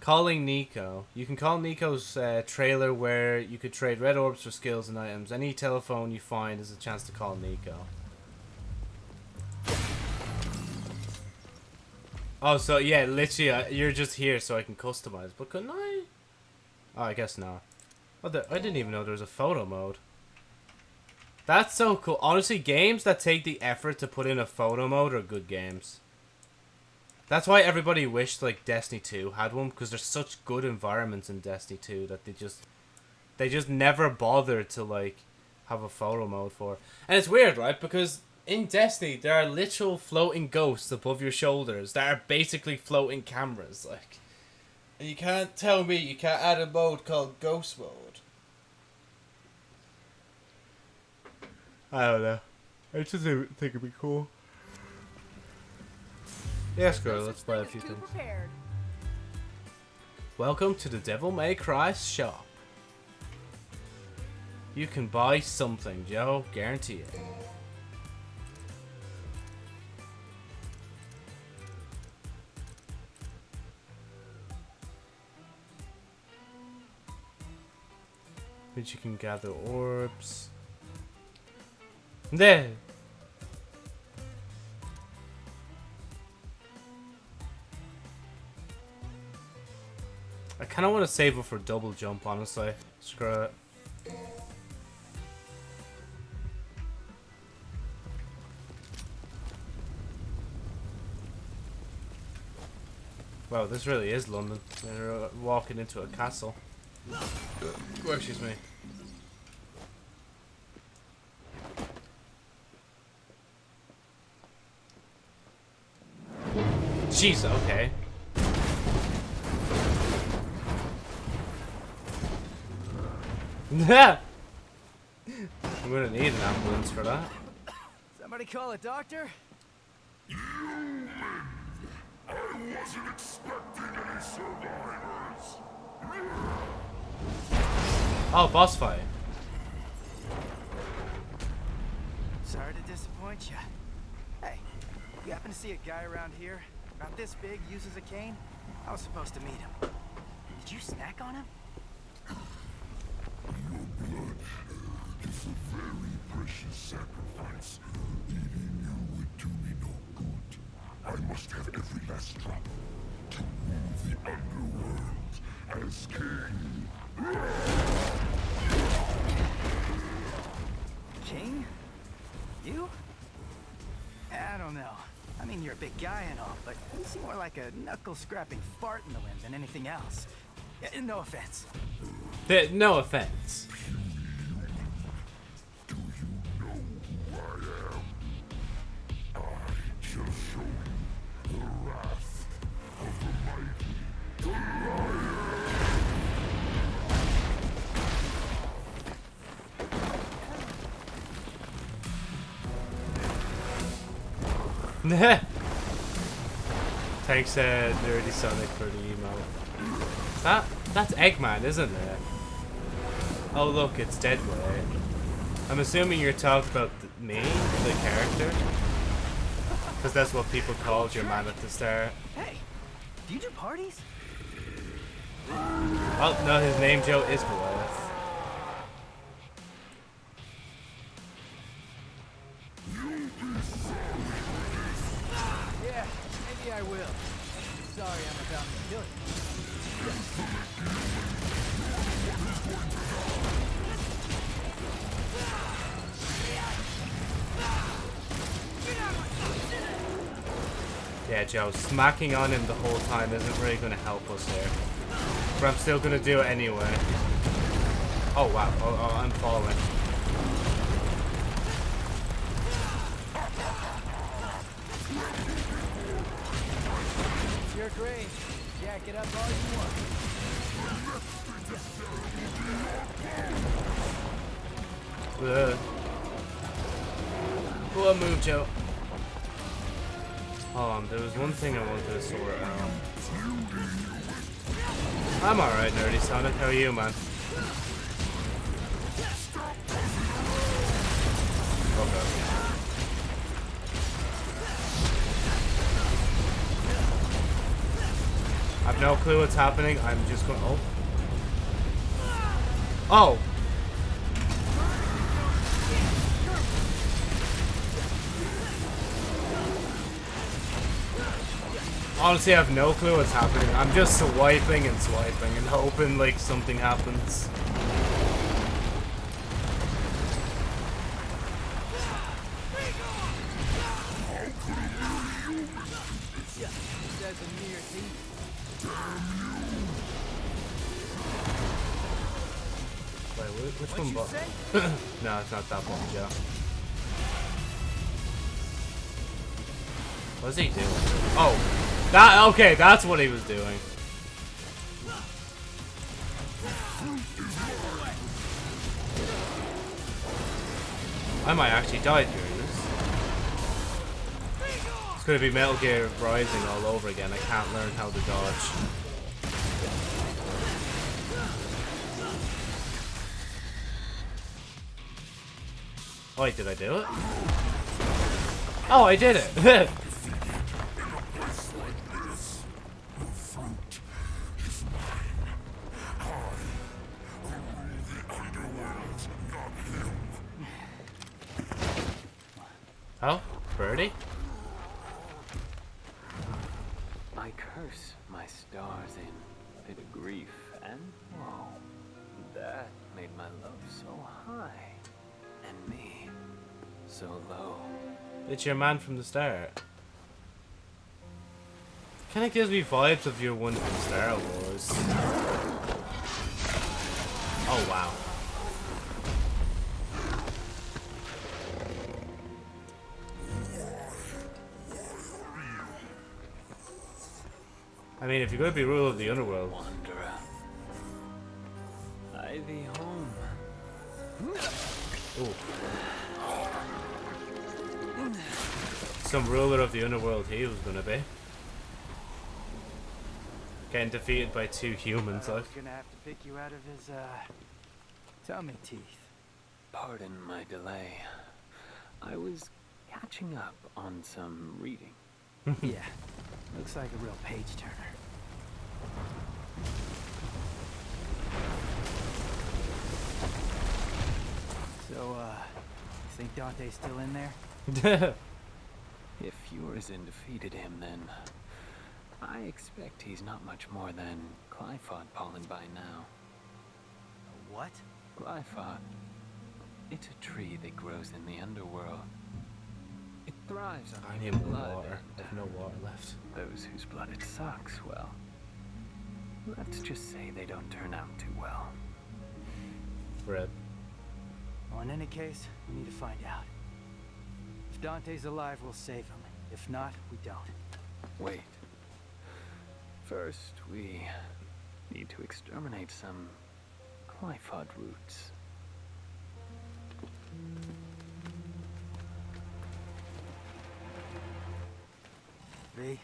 Calling Nico. You can call Nico's uh, trailer where you could trade red orbs for skills and items. Any telephone you find is a chance to call Nico. Oh, so yeah, literally, uh, you're just here so I can customize. But couldn't I? Oh, I guess not. Oh, there, I didn't even know there was a photo mode. That's so cool. Honestly, games that take the effort to put in a photo mode are good games. That's why everybody wished like Destiny 2 had one because there's such good environments in Destiny 2 that they just they just never bothered to like have a photo mode for. And it's weird, right? Because in Destiny there are literal floating ghosts above your shoulders that are basically floating cameras like and you can't tell me you can't add a mode called ghost mode. I don't know. I just think it'd be cool. Yes, girl, let's play a few things. prepared. Welcome to the Devil May Cry shop. You can buy something, Joe. Guarantee it. Which you can gather orbs. There. I kind of want to save it for double jump, honestly. Screw it. Wow, this really is London. We're uh, walking into a castle. Oh, excuse me. Jeez, okay. I'm gonna need an ambulance for that. Somebody call a doctor? i wasn't expecting any survivors Oh, boss fight. Sorry to disappoint you. Hey, you happen to see a guy around here? About this big, uses a cane? I was supposed to meet him. Did you snack on him? Precious sacrifice. Eating you would do me no good. I must have every last drop to rule the underworld as king. King? You? I don't know. I mean, you're a big guy and all, but you seem more like a knuckle-scrapping fart in the wind than anything else. No offense. No offense. Do you know who I am? I mighty. Nerdy Sonic for the emote. That that's Eggman, isn't it? Oh look, it's Deadway. I'm assuming you're talking about me, the character, because that's what people called your man at the start. Hey, do you do parties? Oh no, his name Joe is Goliath. Smacking on him the whole time isn't really going to help us here. But I'm still going to do it anyway. Oh wow, oh, oh I'm following. I'm alright, Nerdy Sonic. How are you, man? Okay. I've no clue what's happening. I'm just going. Oh. Oh. Honestly, have no clue what's happening. I'm just swiping and swiping and hoping like something happens. Wait, which What'd one? *coughs* no, it's not that one, Joe. What's he doing? That okay. That's what he was doing. I might actually die during this. It's gonna be Metal Gear Rising all over again. I can't learn how to dodge. Wait, did I do it? Oh, I did it! *laughs* birdie? I curse my stars in bit of grief and woe. That made my love so high, and me so low. It's your man from the start. Kinda gives me vibes of your one from Star Wars. Oh wow. I mean, if you're gonna be ruler of the underworld, Wanderer. I thee home, Ooh. Some ruler of the underworld he was gonna be. Getting defeated by two humans, I like. was gonna have to pick you out of his, uh, tummy teeth. Pardon my delay. I was catching up on some reading. *laughs* *laughs* yeah, looks like a real page turner. So, uh, you think Dante's still in there? *laughs* If Urizen defeated him, then I expect he's not much more than Qliphoth pollen by now. A what? Qliphoth. It's a tree that grows in the underworld. It thrives on I need more blood, water. and I've no water left. Those whose blood it sucks, well, let's just say they don't turn out too well. Red. Well, in any case, we need to find out. If Dante's alive, we'll save him. If not, we don't. Wait. First, we need to exterminate some Qliphoth roots. V,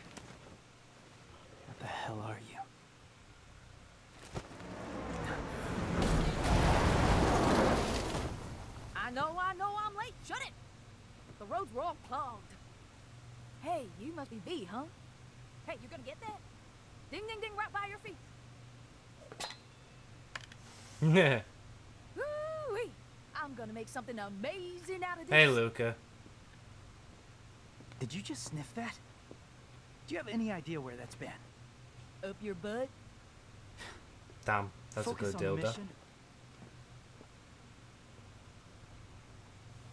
what the hell are you? I know, I know I'm late. Shut it! The roads were all clogged. Hey, you must be V, huh? Hey, you gonna get that? Ding, ding, ding, right by your feet. *laughs* Yeah. Woo-wee! I'm gonna make something amazing out of this. hey, Luca. Did you just sniff that? Do you have any idea where that's been? Up your butt. Damn, that's Focus a good on dildo.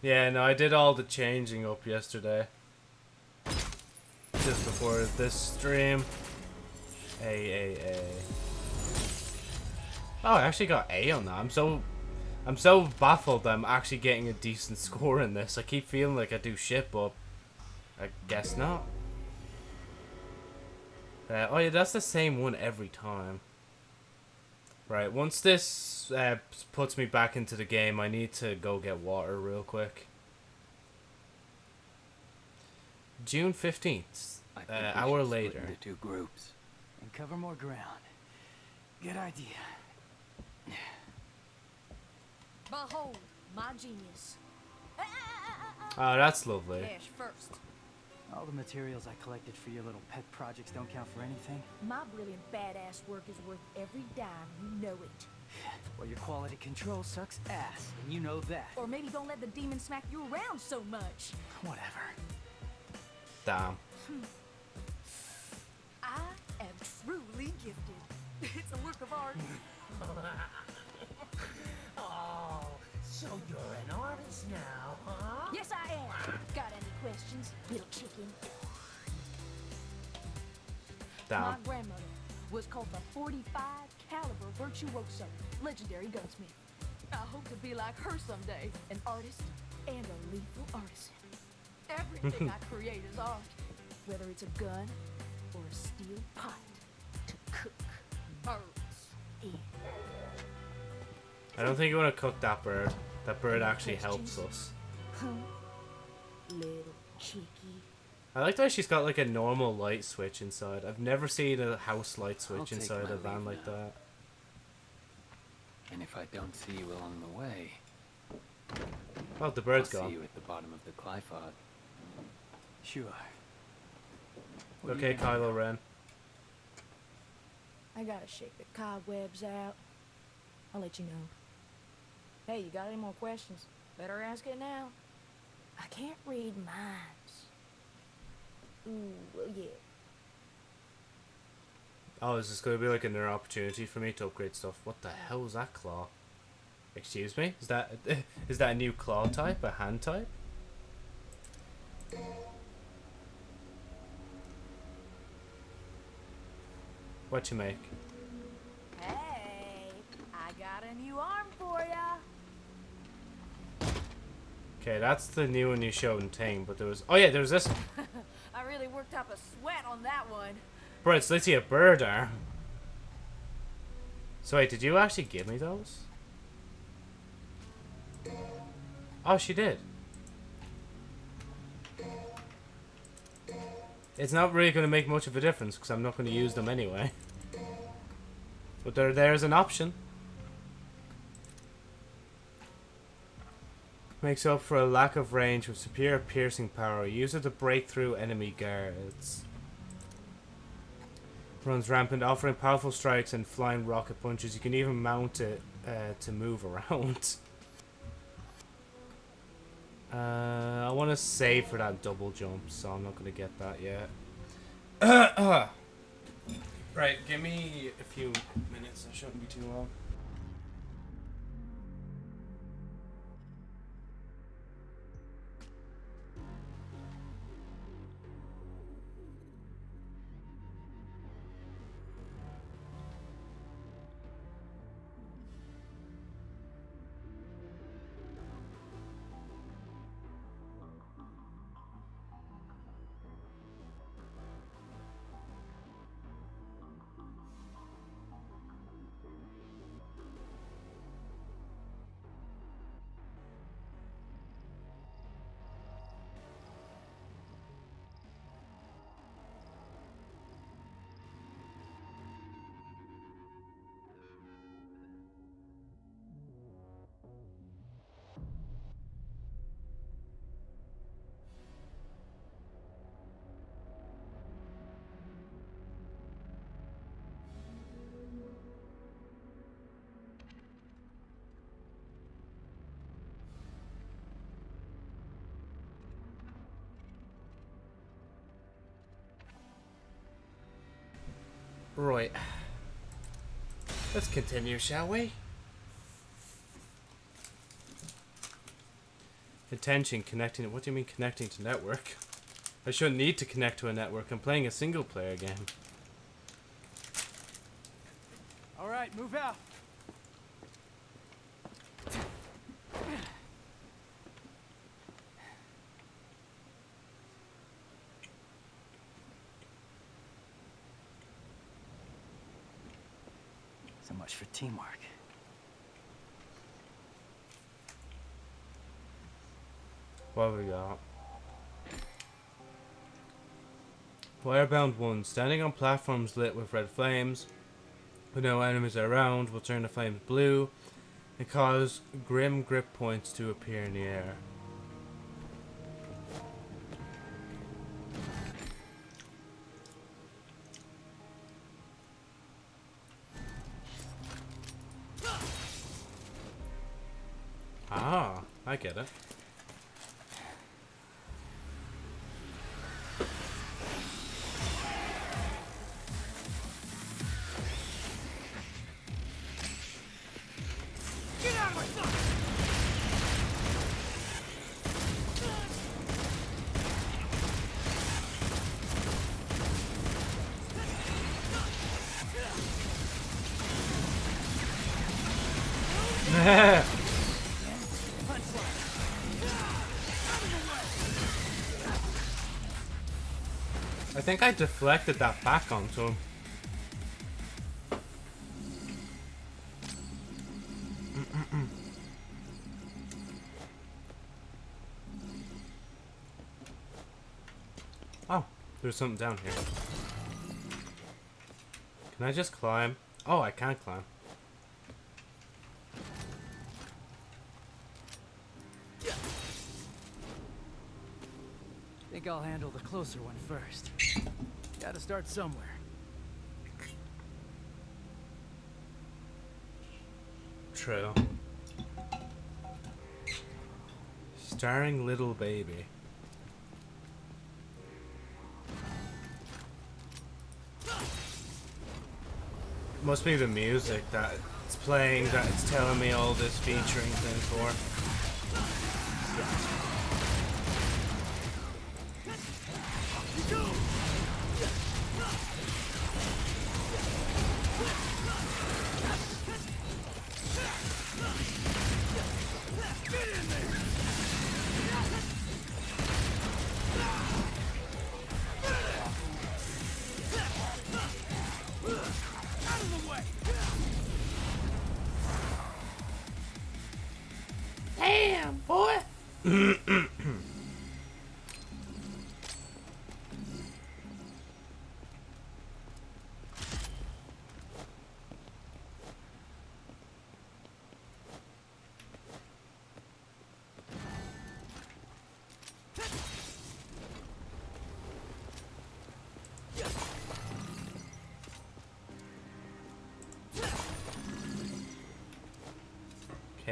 Yeah, no, I did all the changing up yesterday. Just before this stream. A, A, A. Oh, I actually got A on that. I'm so... I'm so baffled that I'm actually getting a decent score in this. I keep feeling like I do shit, but... I guess not. Uh, oh yeah, that's the same one every time. Right, once this uh, puts me back into the game, I need to go get water real quick. June 15th, I uh, hour later. Into two groups. And cover more ground. Good idea. Behold, my genius. Oh, that's lovely. Cash first. All the materials I collected for your little pet projects don't count for anything. My brilliant badass work is worth every dime. You know it. *sighs* Well, your quality control sucks ass, and you know that. Or maybe don't let the demon smack you around so much. Whatever. Damn. Hmm. I am truly gifted. *laughs* It's a work of art. *laughs* Oh, so you're an artist now, huh? yes, I am. Got any questions, little chicken? My grandmother was called the 45 caliber virtuoso, legendary gunsmith. I hope to be like her someday, an artist and a lethal artisan. Everything *laughs* I create is art, whether it's a gun or a steel pot to cook birds in. I don't think you want to cook that bird. That bird actually helps us. Huh? Little cheeky. I like that she's got like a normal light switch inside. I've never seen a house light I'll switch inside a van leave like now. that. And if I don't see you along the way, well, the bird's I'll gone. see you at the bottom of the Qliphoth. Sure. What do Okay, you think? Kylo Ren. I gotta shake the cobwebs out. I'll let you know. Hey, you got any more questions? Better ask it now. I can't read minds. Ooh, well, yeah. Oh, is this going to be like another opportunity for me to upgrade stuff? What the hell is that claw? Excuse me? Is that *laughs* is that a new claw type? A hand type? What you make? Hey, I got a new arm for ya. Okay, that's the new one you showed in Ting, but there was... Oh yeah, there was this... *laughs* I really worked up a sweat on that one. Bro, it's literally a bird arm. So wait, did you actually give me those? Oh, she did. It's not really going to make much of a difference because I'm not going to use them anyway. But there, there's an option. Makes up for a lack of range with superior piercing power. Use it to break through enemy guards. Runs rampant, offering powerful strikes and flying rocket punches. You can even mount it uh, to move *laughs* around. Uh, I want to save for that double jump, so I'm not going to get that yet. *coughs* right, give me a few minutes. It shouldn't be too long. Right. Let's continue, shall we? Attention, connecting. What do you mean connecting to network? I shouldn't need to connect to a network. I'm playing a single player game. All right, move out. So much for teamwork. What we got? Firebound 1. Standing on platforms lit with red flames, with no enemies are around, will turn the flames blue and cause grim grip points to appear in the air. Think I deflected that back onto him. Oh, there's something down here. Can I just climb? Oh, I can't climb. Closer one first. Gotta start somewhere. True. Starring Little Baby. Must be the music that it's playing that it's telling me all this featuring thing for.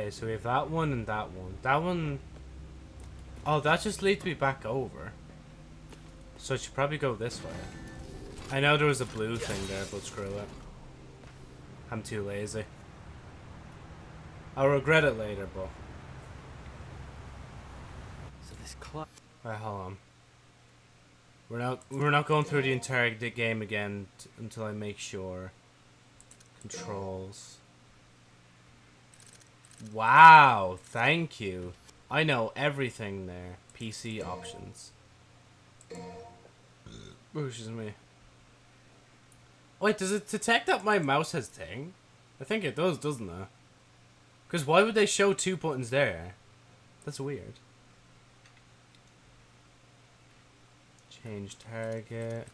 Okay, so we have that one and that one. That one... Oh, that just leads me back over. So I should probably go this way. I know there was a blue thing there, but screw it. I'm too lazy. I'll regret it later, but... So this clock. Alright, hold on. We're not we're not going through the entire game again until I make sure. Controls. Wow, thank you. I know everything there. PC options. Oh, me. Wait, does it detect that my mouse has ting? I think it does, doesn't it? Because why would they show two buttons there? That's weird. Change target.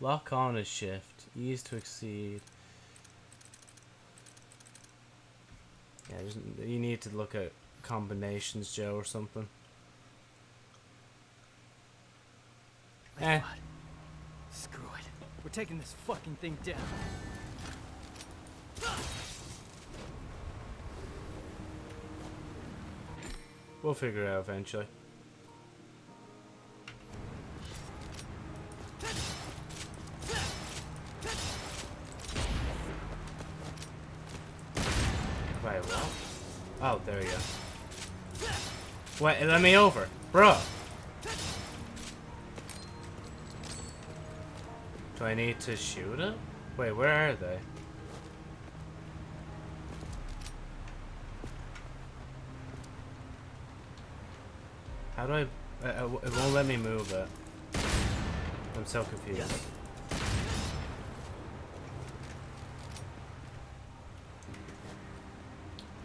Lock on is shift. Ease to exceed. Yeah, you need to look at combinations, Joe, or something. Like Eh. what? Screw it. We're taking this fucking thing down. We'll figure it out eventually. There you go. Wait, let me over. Bro! Do I need to shoot it? Wait, where are they? How do I... Uh, uh, it won't let me move it. I'm so confused.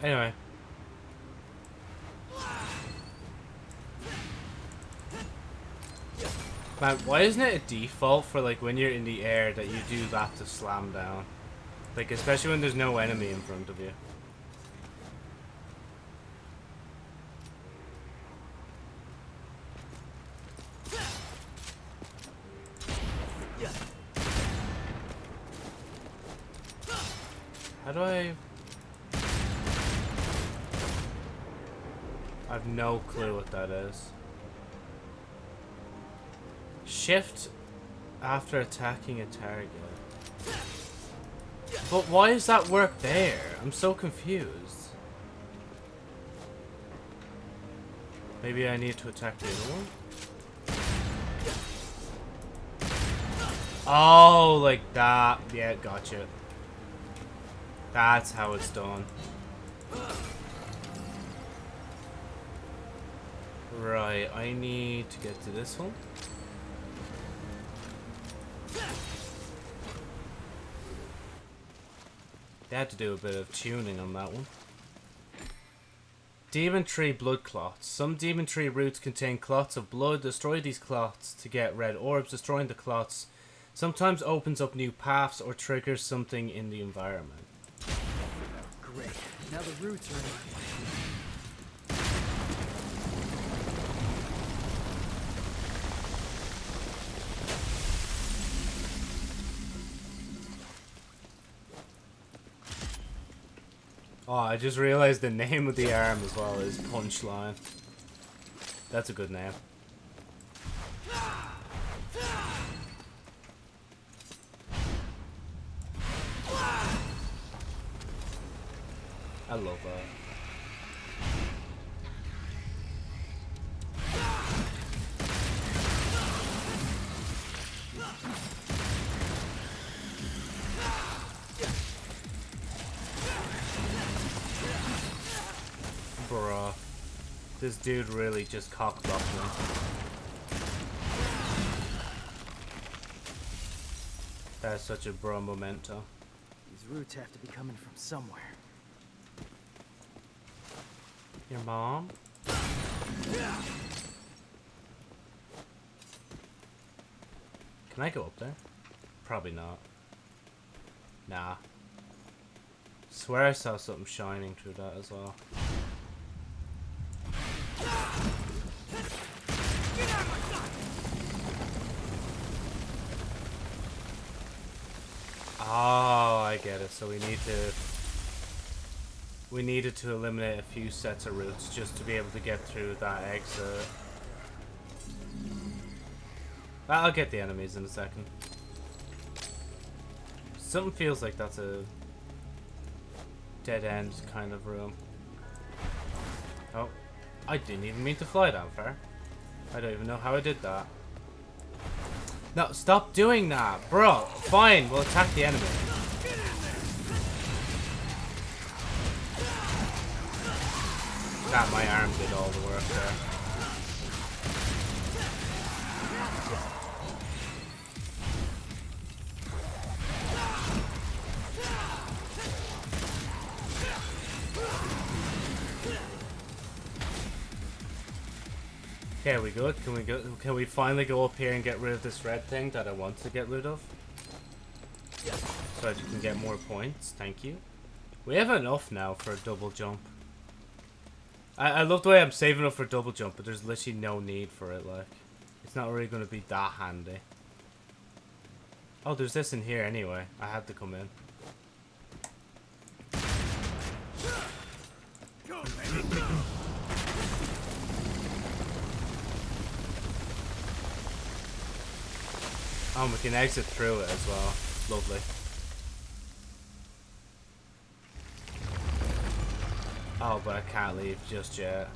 Anyway. Man, why isn't it a default for like when you're in the air that you do that to slam down? Like especially when there's no enemy in front of you. How do I... I have no clue what that is. Shift after attacking a target. But why does that work there? I'm so confused. Maybe I need to attack the other one? Oh, like that. Yeah, gotcha. That's how it's done. Right, I need to get to this one. They had to do a bit of tuning on that one. Demon Tree Blood Clots. Some Demon Tree roots contain clots of blood. Destroy these clots to get red orbs. Destroying the clots sometimes opens up new paths or triggers something in the environment. Great. Now the roots are in Oh, I just realized the name of the arm as well is Punchline. That's a good name. I love that. This dude really just cockblocked me. That's such a bro memento. These roots have to be coming from somewhere. Your mom? Can I go up there? Probably not. Nah. Swear I saw something shining through that as well. Oh, I get it. So we need to... We needed to eliminate a few sets of routes just to be able to get through that exit. I'll get the enemies in a second. Something feels like that's a dead end kind of room. Oh, I didn't even mean to fly that far. I don't even know how I did that. No, stop doing that, bro. Fine, we'll attack the enemy. That my arm did all the work there. Okay, we good? Can we go? Can we finally go up here and get rid of this red thing that I want to get rid of? So that can get more points. Thank you. We have enough now for a double jump. I, I love the way I'm saving up for double jump, but there's literally no need for it. Like, it's not really going to be that handy. Oh, there's this in here anyway. I had to come in. Oh, we can exit through it as well. Lovely. Oh, but I can't leave just yet.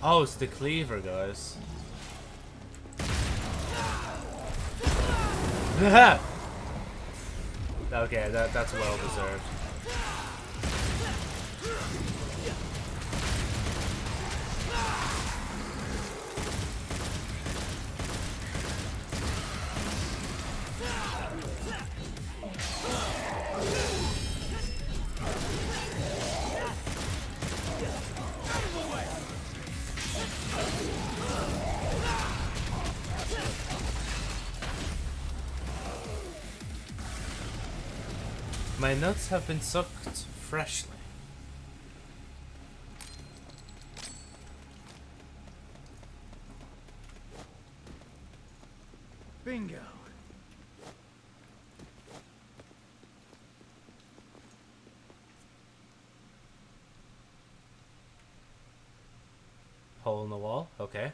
Oh, it's the cleaver, guys. *laughs* okay, that, that's well deserved. My nuts have been sucked freshly. Bingo. Hole in the wall? Okay.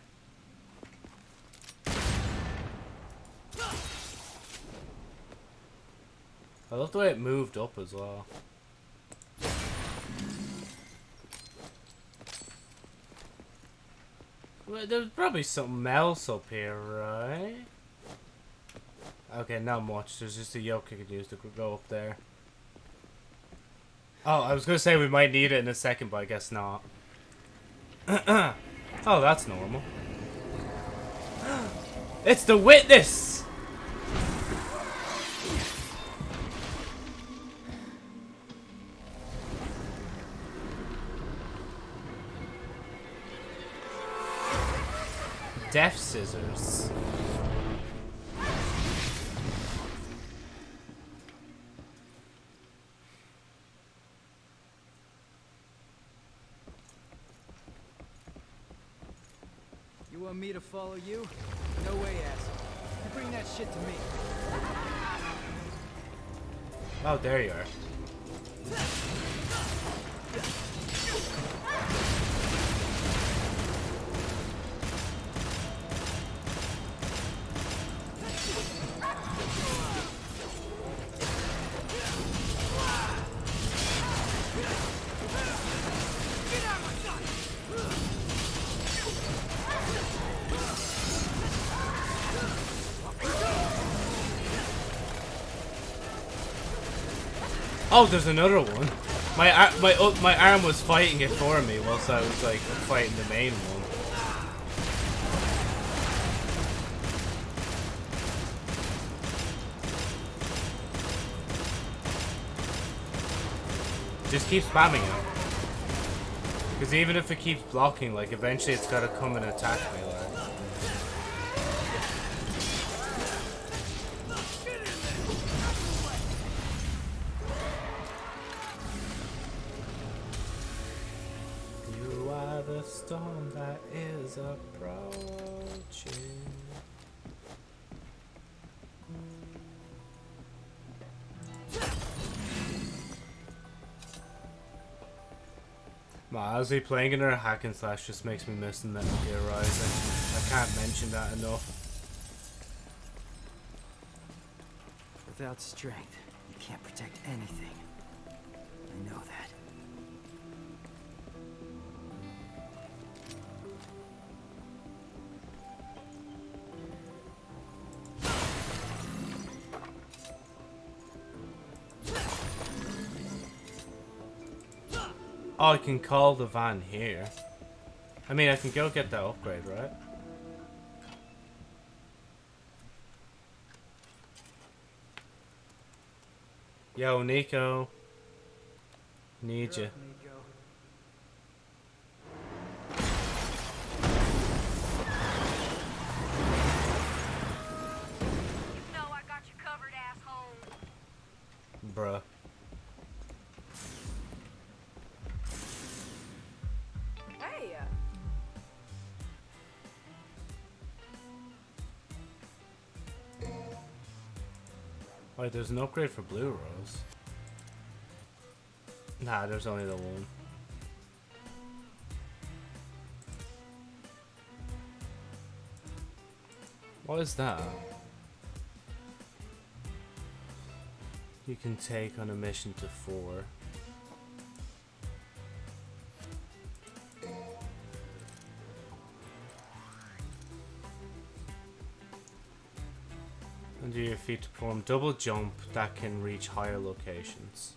I love the way it moved up as well. Well, there's probably something else up here, right? Okay, not much. There's just a yoke you could use to go up there. Oh, I was gonna say we might need it in a second, but I guess not. *clears throat* oh, that's normal. *gasps* It's the witness! Death scissors. You want me to follow you? No way, asshole. You bring that shit to me. Oh, there you are. Oh, there's another one. My my uh, my arm was fighting it for me whilst I was like fighting the main one. Just keep spamming it. Because even if it keeps blocking, like, eventually it's gotta come and attack me, like. Honestly, playing in a hack and slash just makes me miss Metal Gear Rising. I can't mention that enough. Without strength, you can't protect anything. I know that. Oh, I can call the van here. I mean, I can go get that upgrade, right? Yo, Nico. Need you. No, I got you covered, asshole. Bruh. Wait, there's an upgrade for Blue Rose. Nah, there's only the one. What is that? You can take on a mission to four. Feet to perform double jump that can reach higher locations.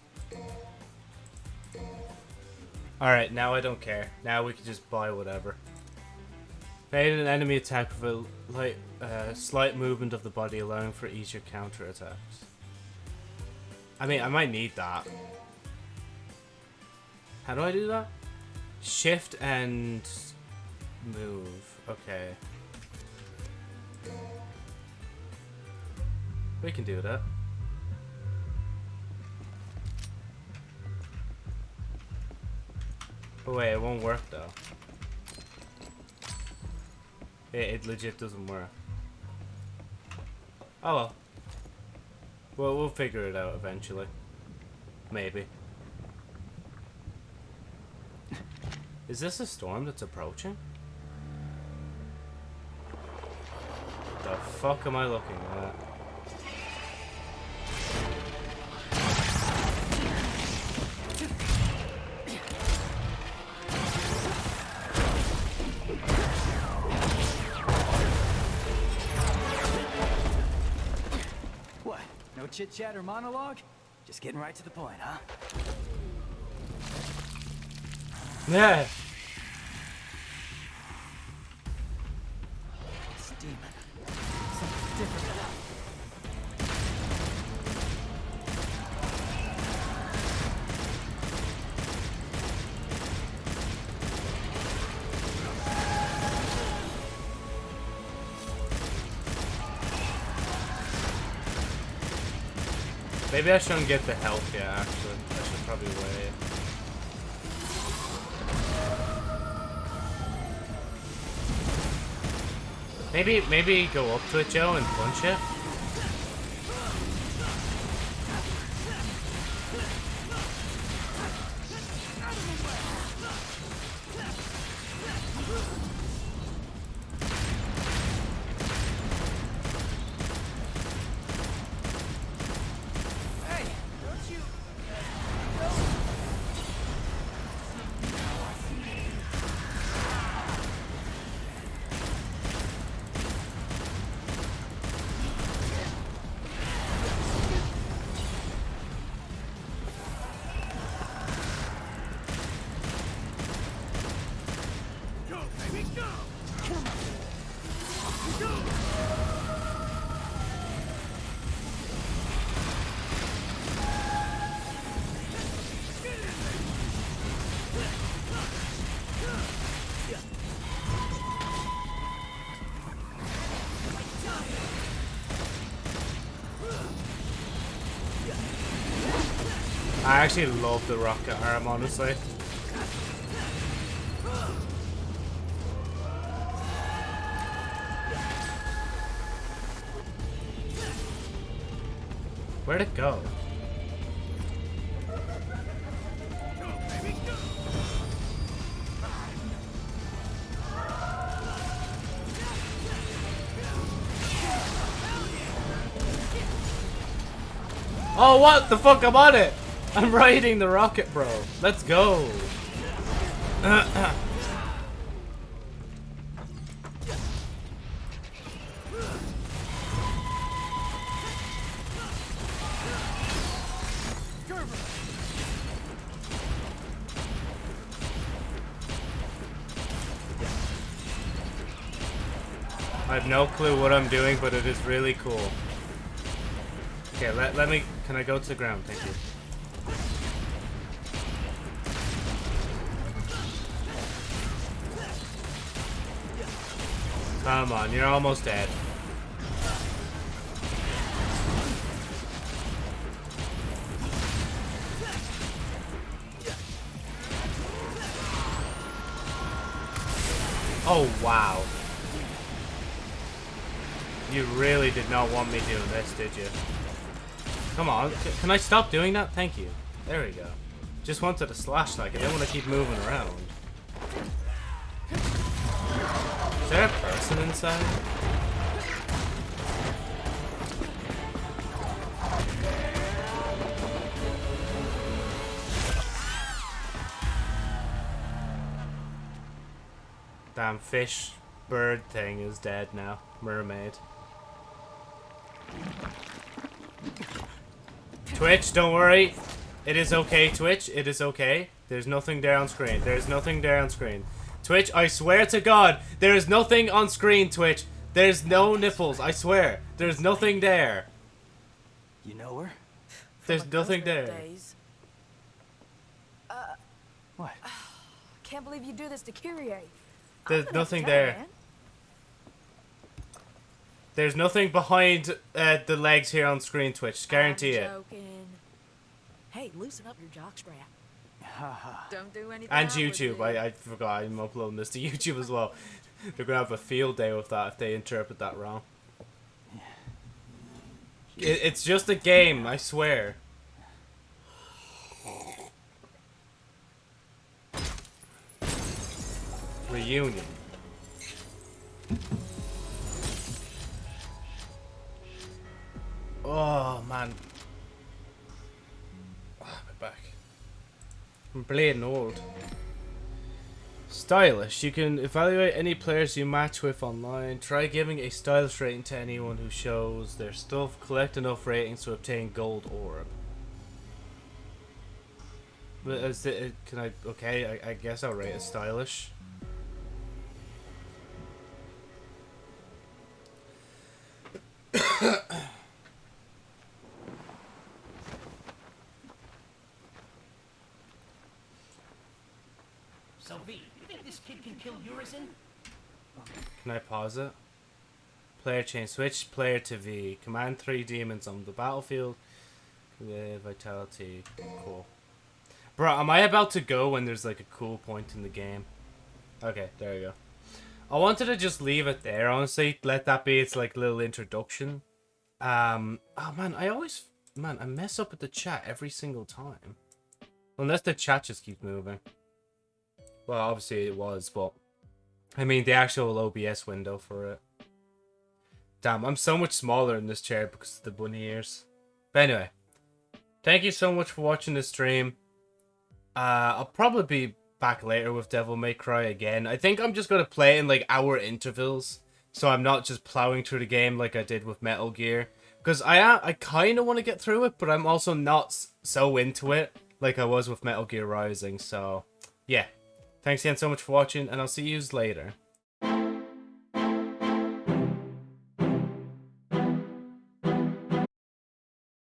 Alright, now I don't care. Now we can just buy whatever. Made an enemy attack with a light, uh, slight movement of the body, allowing for easier counter attacks. I mean, I might need that. How do I do that? Shift and move. Okay. We can do that. But wait, it won't work though. It, it legit doesn't work. Oh well. Well, we'll figure it out eventually. Maybe. Is this a storm that's approaching? The fuck am I looking at? No chit chat or monologue? Just getting right to the point, huh? Yeah. Maybe I shouldn't get the health yet, actually. I should probably wait. Maybe, maybe go up to it, Joe, and punch it? Actually love the rocket arm, honestly. Where'd it go? Oh, what the fuck? I'm on it! I'm riding the rocket, bro. Let's go. I have no clue what I'm doing, but it is really cool. Okay, let, let me... Can I go to the ground? Thank you. Come on, you're almost dead. Oh, wow. You really did not want me doing this, did you? Come on, can I stop doing that? Thank you. There we go. Just wanted to slash like I didn't want to keep moving around. Is there a person inside? Damn fish bird thing is dead now. Mermaid. Twitch, don't worry. It is okay, Twitch. It is okay. There's nothing there on screen. There's nothing there on screen. Twitch, I swear to God, there is nothing on screen, Twitch. There's no nipples, I swear. There's nothing there. You know her? There's nothing there. days. What? *sighs* Can't believe you do this to Kyrie. There's gonna have to nothing there. man. There's nothing behind uh, the legs here on screen, Twitch. Guarantee I'm it. Hey, loosen up your jockstrap. *laughs* Don't do anything. And YouTube. I, I forgot I'm uploading this to *laughs* YouTube as well. They're gonna have a field day with that if they interpret that wrong. It, it's just a game, I swear. Reunion. Oh man. I'm bleeding old. Stylish. You can evaluate any players you match with online. Try giving a stylish rating to anyone who shows their stuff. Collect enough ratings to obtain gold orb. But is it, can I? Okay, I, I guess I'll rate it stylish. *coughs* You think this kid can kill Urizen? Can I pause it? Player change. Switch player to V. Command three demons on the battlefield. The vitality. Cool. Bro, am I about to go when there's like a cool point in the game? Okay, there you go. I wanted to just leave it there, honestly. Let that be its like little introduction. Um, oh man, I always, man, I mess up with the chat every single time. Unless the chat just keeps moving. Well, obviously it was, but I mean the actual OBS window for it. Damn, I'm so much smaller in this chair because of the bunny ears. But anyway, thank you so much for watching this stream. Uh, I'll probably be back later with Devil May Cry again. I think I'm just gonna play in like hour intervals, so I'm not just plowing through the game like I did with Metal Gear. Because I am, I kind of want to get through it, but I'm also not so into it like I was with Metal Gear Rising. So, yeah. Thanks again so much for watching, and I'll see you later.